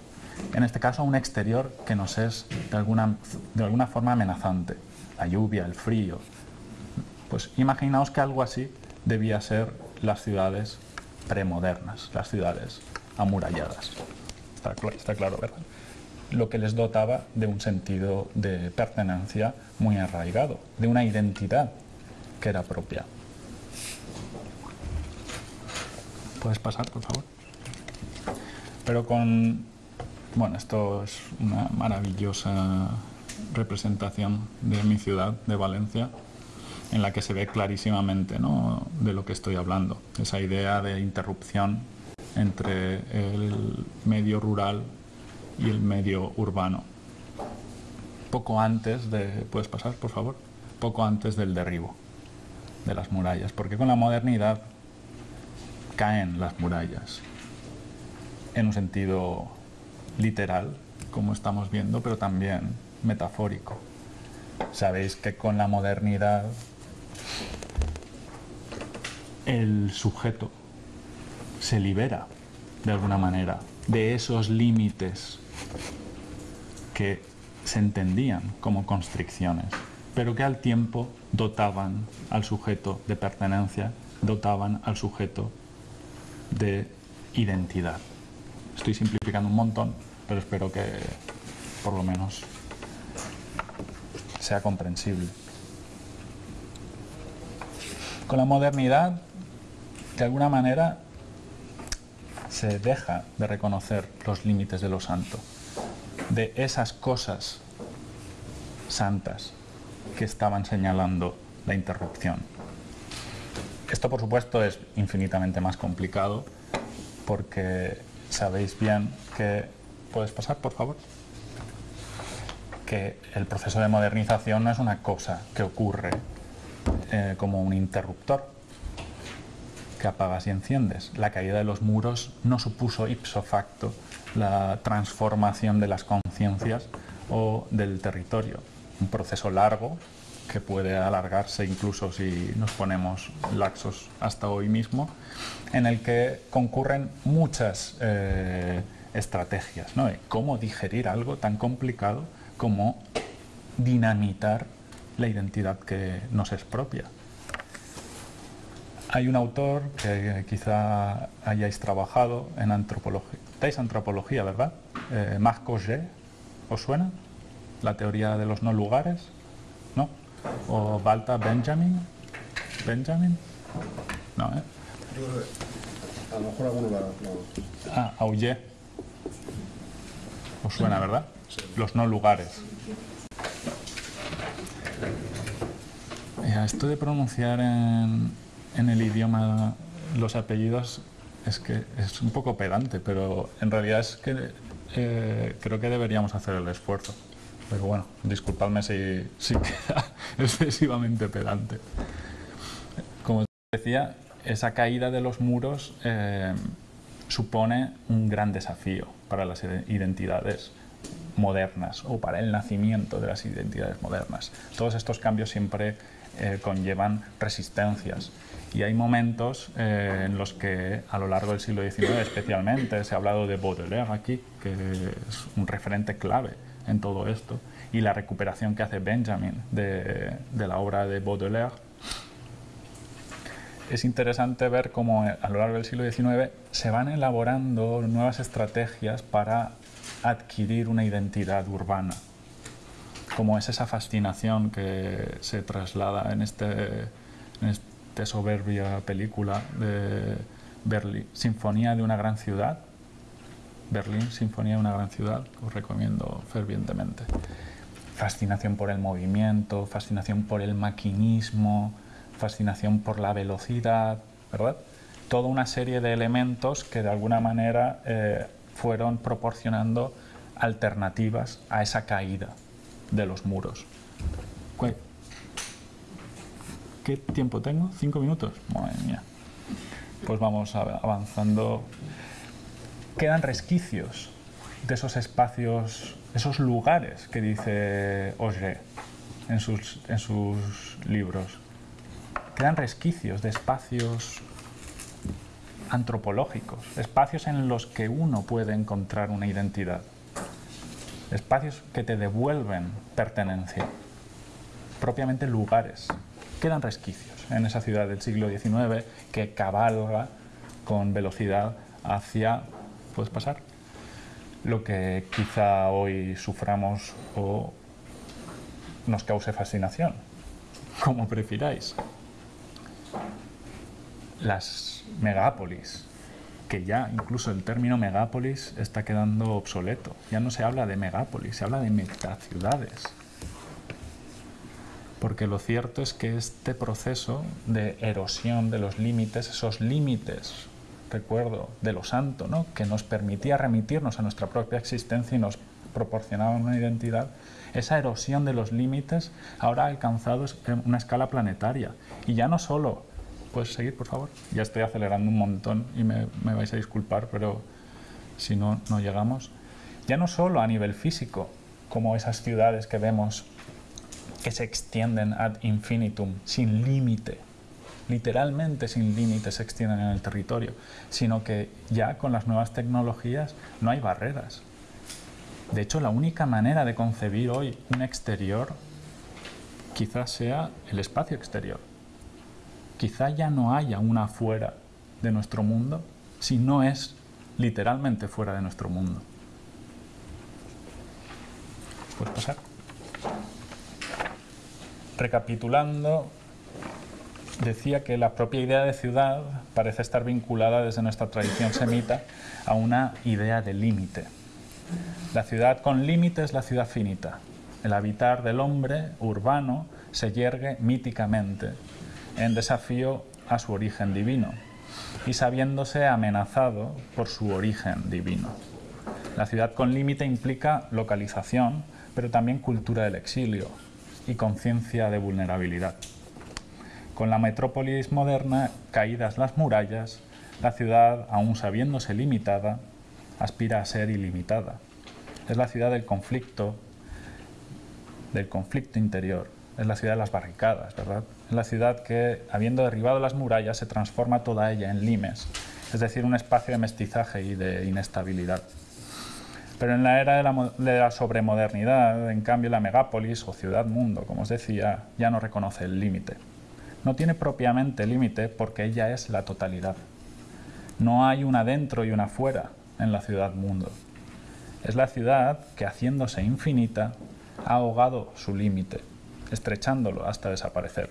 En este caso un exterior que nos es de alguna, de alguna forma amenazante. La lluvia, el frío. Pues imaginaos que algo así debía ser las ciudades premodernas, las ciudades amuralladas. Está, está claro, ¿verdad? lo que les dotaba de un sentido de pertenencia muy arraigado, de una identidad que era propia. ¿Puedes pasar, por favor? Pero con... Bueno, esto es una maravillosa representación de mi ciudad, de Valencia, en la que se ve clarísimamente ¿no? de lo que estoy hablando. Esa idea de interrupción entre el medio rural y el medio urbano. Poco antes de, puedes pasar por favor, poco antes del derribo de las murallas, porque con la modernidad caen las murallas en un sentido literal, como estamos viendo, pero también metafórico. Sabéis que con la modernidad el sujeto se libera de alguna manera de esos límites que se entendían como constricciones, pero que al tiempo dotaban al sujeto de pertenencia, dotaban al sujeto de identidad. Estoy simplificando un montón, pero espero que por lo menos sea comprensible. Con la modernidad, de alguna manera, se deja de reconocer los límites de lo santo, de esas cosas santas que estaban señalando la interrupción. Esto, por supuesto, es infinitamente más complicado porque sabéis bien que... ¿Puedes pasar, por favor? Que el proceso de modernización no es una cosa que ocurre eh, como un interruptor que apagas y enciendes. La caída de los muros no supuso ipso facto la transformación de las conciencias o del territorio. Un proceso largo que puede alargarse incluso si nos ponemos laxos hasta hoy mismo, en el que concurren muchas eh, estrategias. ¿no? ¿Cómo digerir algo tan complicado como dinamitar la identidad que nos es propia? Hay un autor que quizá hayáis trabajado en antropología, ¿Estáis antropología, ¿verdad? Eh, Marc ¿os suena? La teoría de los no lugares. O Balta Benjamin. ¿Benjamin? No, ¿eh? A lo mejor alguno lo... Ah, Auger. ¿Os suena, verdad? Los no lugares. esto de pronunciar en, en el idioma los apellidos es que es un poco pedante, pero en realidad es que eh, creo que deberíamos hacer el esfuerzo. Pero bueno, disculpadme si, si queda excesivamente pedante. Como decía, esa caída de los muros eh, supone un gran desafío para las identidades modernas o para el nacimiento de las identidades modernas. Todos estos cambios siempre eh, conllevan resistencias y hay momentos eh, en los que a lo largo del siglo XIX especialmente se ha hablado de Baudelaire aquí, que es un referente clave en todo esto y la recuperación que hace Benjamin de, la obra de Baudelaire. Es interesante ver cómo a lo largo del siglo XIX se van elaborando nuevas estrategias para adquirir una identidad urbana, como es esa fascinación que se traslada en, este, esta soberbia película de Berlín, Sinfonía de una gran ciudad, Berlín, Sinfonía de una gran ciudad, os recomiendo fervientemente. Fascinación por el movimiento, fascinación por el maquinismo, fascinación por la velocidad, ¿verdad? Toda una serie de elementos que de alguna manera eh, fueron proporcionando alternativas a esa caída de los muros. ¿Qué tiempo tengo? ¿Cinco minutos? Madre mía. Pues vamos avanzando quedan resquicios de esos espacios, esos lugares que dice Auger en sus, en sus libros. Quedan resquicios de espacios antropológicos, espacios en los que uno puede encontrar una identidad, espacios que te devuelven pertenencia, propiamente lugares. Quedan resquicios en esa ciudad del siglo XIX que cabalga con velocidad hacia puedes pasar, lo que quizá hoy suframos o nos cause fascinación, como prefiráis. Las megápolis, que ya incluso el término megápolis está quedando obsoleto. Ya no se habla de megápolis, se habla de metaciudades. Porque lo cierto es que este proceso de erosión de los límites, esos límites recuerdo de lo santo, ¿no? que nos permitía remitirnos a nuestra propia existencia y nos proporcionaba una identidad, esa erosión de los límites ahora ha alcanzado una escala planetaria. Y ya no solo, ¿puedes seguir por favor? Ya estoy acelerando un montón y me, me vais a disculpar, pero si no, no llegamos. Ya no solo a nivel físico, como esas ciudades que vemos que se extienden ad infinitum, sin límite, literalmente sin límites se extienden en el territorio, sino que ya con las nuevas tecnologías no hay barreras. De hecho, la única manera de concebir hoy un exterior quizás sea el espacio exterior. Quizá ya no haya una fuera de nuestro mundo si no es literalmente fuera de nuestro mundo. ¿Puedes pasar? Recapitulando, decía que la propia idea de ciudad parece estar vinculada desde nuestra tradición semita a una idea de límite. La ciudad con límite es la ciudad finita. El habitar del hombre urbano se yergue míticamente en desafío a su origen divino y sabiéndose amenazado por su origen divino. La ciudad con límite implica localización, pero también cultura del exilio y conciencia de vulnerabilidad. Con la metrópolis moderna caídas las murallas, la ciudad, aún sabiéndose limitada, aspira a ser ilimitada. Es la ciudad del conflicto, del conflicto interior, es la ciudad de las barricadas, ¿verdad? Es la ciudad que, habiendo derribado las murallas, se transforma toda ella en limes, es decir, un espacio de mestizaje y de inestabilidad. Pero en la era de la, de la sobremodernidad, en cambio, la megápolis o ciudad-mundo, como os decía, ya no reconoce el límite. No tiene propiamente límite porque ella es la totalidad. No hay una dentro y una fuera en la ciudad-mundo. Es la ciudad que, haciéndose infinita, ha ahogado su límite, estrechándolo hasta desaparecer.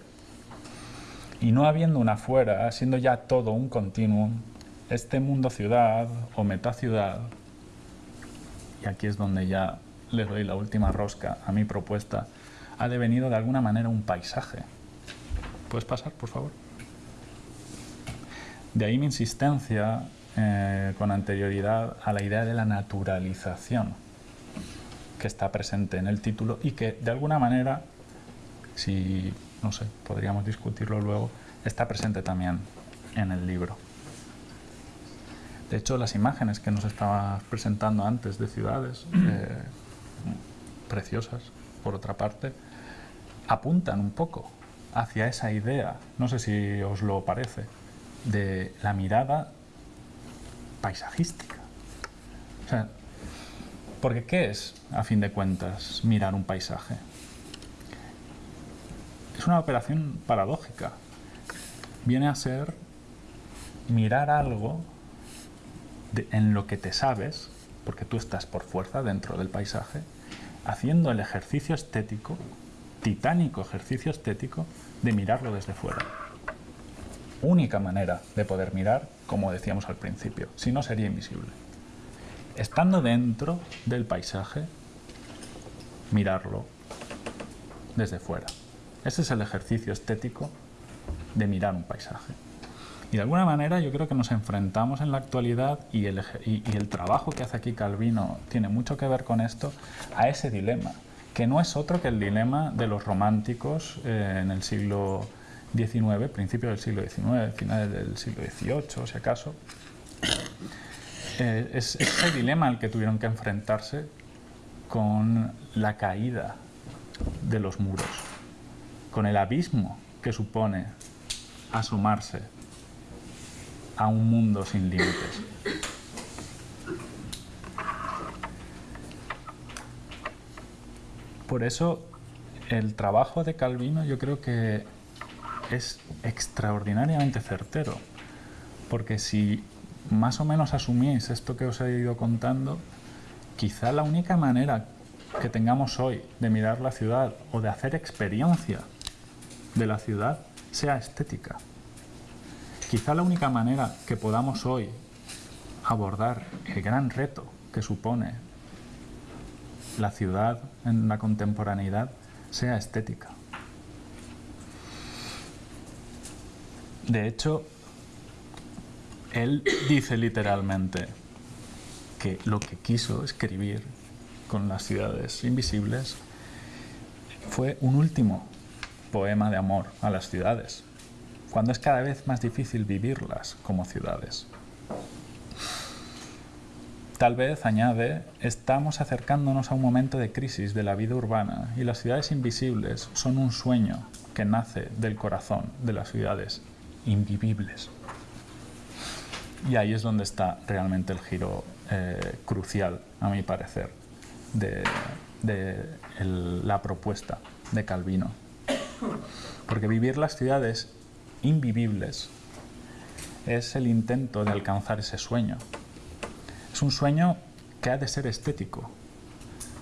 Y no habiendo una fuera, siendo ya todo un continuum, este mundo-ciudad o metaciudad, y aquí es donde ya le doy la última rosca a mi propuesta, ha devenido de alguna manera un paisaje. ¿Puedes pasar, por favor? De ahí mi insistencia eh, con anterioridad a la idea de la naturalización que está presente en el título y que de alguna manera, si no sé, podríamos discutirlo luego, está presente también en el libro. De hecho, las imágenes que nos estabas presentando antes de ciudades, eh, preciosas, por otra parte, apuntan un poco hacia esa idea, no sé si os lo parece, de la mirada paisajística. O sea, porque ¿qué es, a fin de cuentas, mirar un paisaje? Es una operación paradójica. Viene a ser mirar algo en lo que te sabes, porque tú estás por fuerza dentro del paisaje, haciendo el ejercicio estético, titánico ejercicio estético, de mirarlo desde fuera. Única manera de poder mirar, como decíamos al principio, si no sería invisible. Estando dentro del paisaje, mirarlo desde fuera. Ese es el ejercicio estético de mirar un paisaje. Y de alguna manera yo creo que nos enfrentamos en la actualidad y el, y, el, trabajo que hace aquí Calvino tiene mucho que ver con esto, a ese dilema, que no es otro que el dilema de los románticos eh, en el siglo XIX, principio del siglo XIX, finales del siglo XVIII, si acaso. Eh, es, es ese dilema al que tuvieron que enfrentarse con la caída de los muros, con el abismo que supone asomarse a un mundo sin límites. Por eso el trabajo de Calvino yo creo que es extraordinariamente certero, porque si más o menos asumís esto que os he ido contando, quizá la única manera que tengamos hoy de mirar la ciudad o de hacer experiencia de la ciudad sea estética. Quizá la única manera que podamos hoy abordar el gran reto que supone la ciudad en la contemporaneidad sea estética. De hecho, él dice literalmente que lo que quiso escribir con las ciudades invisibles fue un último poema de amor a las ciudades, cuando es cada vez más difícil vivirlas como ciudades. Tal vez, añade, estamos acercándonos a un momento de crisis de la vida urbana y las ciudades invisibles son un sueño que nace del corazón de las ciudades invivibles. Y ahí es donde está realmente el giro eh, crucial, a mi parecer, de, la propuesta de Calvino. Porque vivir las ciudades invivibles es el intento de alcanzar ese sueño. Es un sueño que ha de ser estético,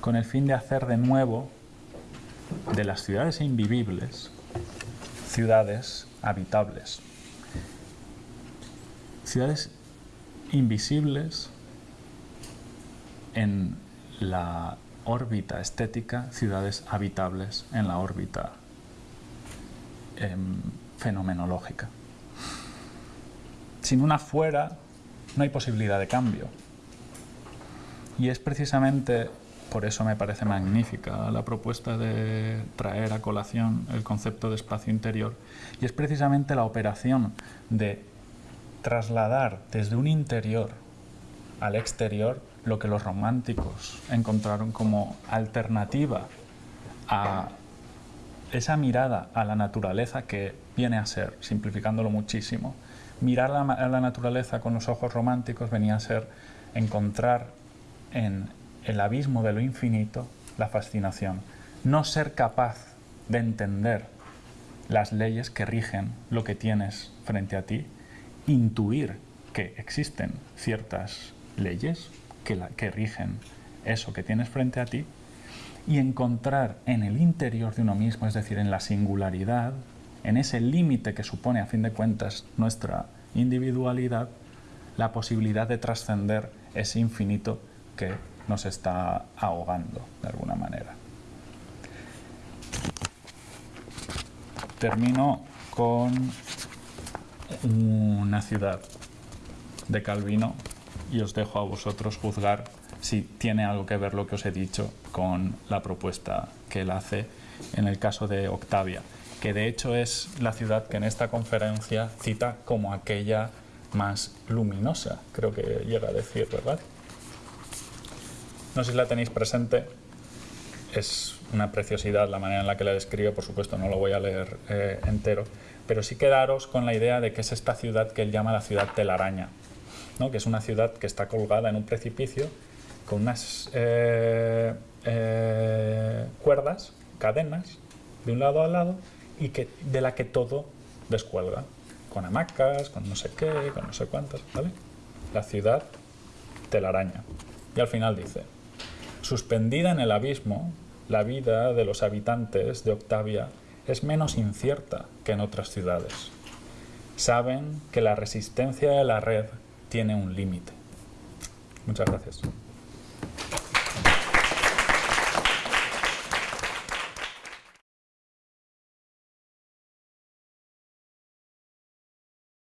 con el fin de hacer de nuevo de las ciudades invivibles ciudades habitables. Ciudades invisibles en la órbita estética, ciudades habitables en la órbita em, fenomenológica. Sin una fuera no hay posibilidad de cambio. Y es precisamente por eso me parece magnífica la propuesta de traer a colación el concepto de espacio interior y es precisamente la operación de trasladar desde un interior al exterior lo que los románticos encontraron como alternativa a esa mirada a la naturaleza que viene a ser, simplificándolo muchísimo, mirar a la naturaleza con los ojos románticos venía a ser encontrar en el abismo de lo infinito, la fascinación. No ser capaz de entender las leyes que rigen lo que tienes frente a ti, intuir que existen ciertas leyes que, que rigen eso que tienes frente a ti y encontrar en el interior de uno mismo, es decir, en la singularidad, en ese límite que supone a fin de cuentas nuestra individualidad, la posibilidad de trascender ese infinito que nos está ahogando de alguna manera. Termino con una ciudad de Calvino y os dejo a vosotros juzgar si tiene algo que ver lo que os he dicho con la propuesta que él hace en el caso de Octavia, que de hecho es la ciudad que en esta conferencia cita como aquella más luminosa, creo que llega a decir, ¿verdad? No sé si la tenéis presente, es una preciosidad la manera en la que la describe, por supuesto no lo voy a leer eh, entero, pero sí quedaros con la idea de que es esta ciudad que él llama la ciudad telaraña, ¿no? que es una ciudad que está colgada en un precipicio con unas eh, eh, cuerdas, cadenas, de un lado al lado, y que, de la que todo descuelga, con hamacas, con no sé qué, con no sé cuántas, ¿vale? La ciudad telaraña. Y al final dice, Suspendida en el abismo, la vida de los habitantes de Octavia es menos incierta que en otras ciudades. Saben que la resistencia de la red tiene un límite. Muchas gracias.